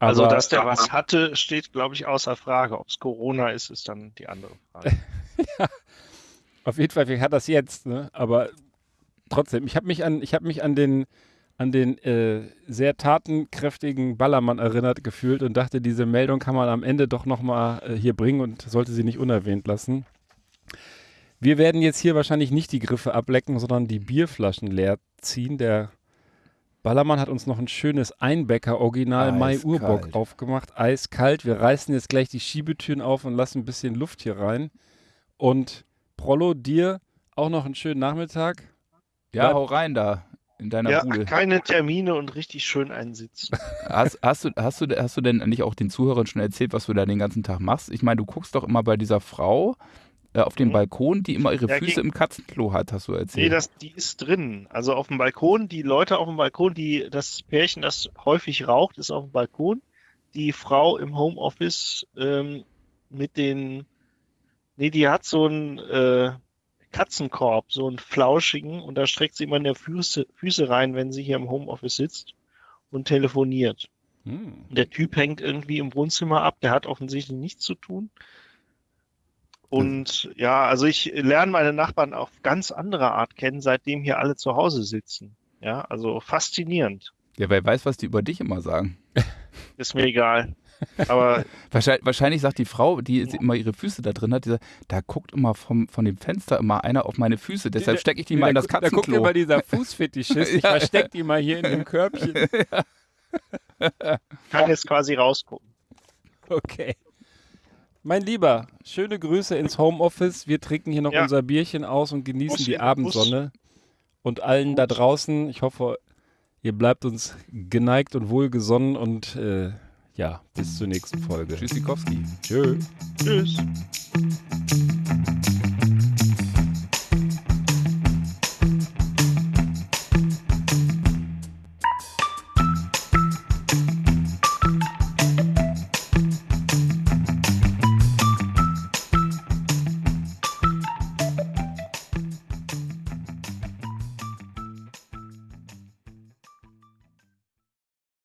Also, Aber, also, dass der was hatte, steht, glaube ich, außer Frage. Ob es Corona ist, ist dann die andere Frage. ja, auf jeden Fall, hat das jetzt, ne? Aber trotzdem, ich habe mich an, ich habe mich an den, an den äh, sehr tatenkräftigen Ballermann erinnert gefühlt und dachte, diese Meldung kann man am Ende doch nochmal äh, hier bringen und sollte sie nicht unerwähnt lassen. Wir werden jetzt hier wahrscheinlich nicht die Griffe ablecken, sondern die Bierflaschen leer ziehen. Der Ballermann hat uns noch ein schönes Einbecker Original Mai Urbock aufgemacht. Eiskalt. Wir reißen jetzt gleich die Schiebetüren auf und lassen ein bisschen Luft hier rein. Und Prollo, dir auch noch einen schönen Nachmittag. Ja, Bleib hau rein da in deiner ja, Bude. keine Termine und richtig schön einsitzen. Hast, hast, du, hast, du, hast du denn nicht auch den Zuhörern schon erzählt, was du da den ganzen Tag machst? Ich meine, du guckst doch immer bei dieser Frau, äh, auf dem mhm. Balkon, die immer ihre ja, Füße im Katzenklo hat, hast du erzählt. Nee, das, die ist drin. Also auf dem Balkon, die Leute auf dem Balkon, die, das Pärchen, das häufig raucht, ist auf dem Balkon. Die Frau im Homeoffice ähm, mit den, nee, die hat so ein, äh, Katzenkorb, so einen flauschigen, und da streckt sie immer in der Füße, Füße rein, wenn sie hier im Homeoffice sitzt und telefoniert. Hm. Der Typ hängt irgendwie im Wohnzimmer ab, der hat offensichtlich nichts zu tun. Und ja, also ich lerne meine Nachbarn auf ganz andere Art kennen, seitdem hier alle zu Hause sitzen. Ja, also faszinierend. Ja, wer weiß, was die über dich immer sagen. Ist mir egal. Aber Wahrscheinlich, wahrscheinlich sagt die Frau, die immer ihre Füße da drin hat, die sagt, da guckt immer vom, von dem Fenster immer einer auf meine Füße, deshalb stecke ich die mal in das Da guckt Katzenklo. immer dieser Fußfetischist. Ich Ja. versteck die mal hier in dem Körbchen. kann jetzt quasi rausgucken. Okay. Mein Lieber, schöne Grüße ins Homeoffice. Wir trinken hier noch Ja. unser Bierchen aus und genießen Bussi, die Abendsonne. Und allen da draußen, ich hoffe, ihr bleibt uns geneigt und wohlgesonnen und äh, ja, bis zur nächsten Folge. Tschüssikowski. Tschö. Tschüss.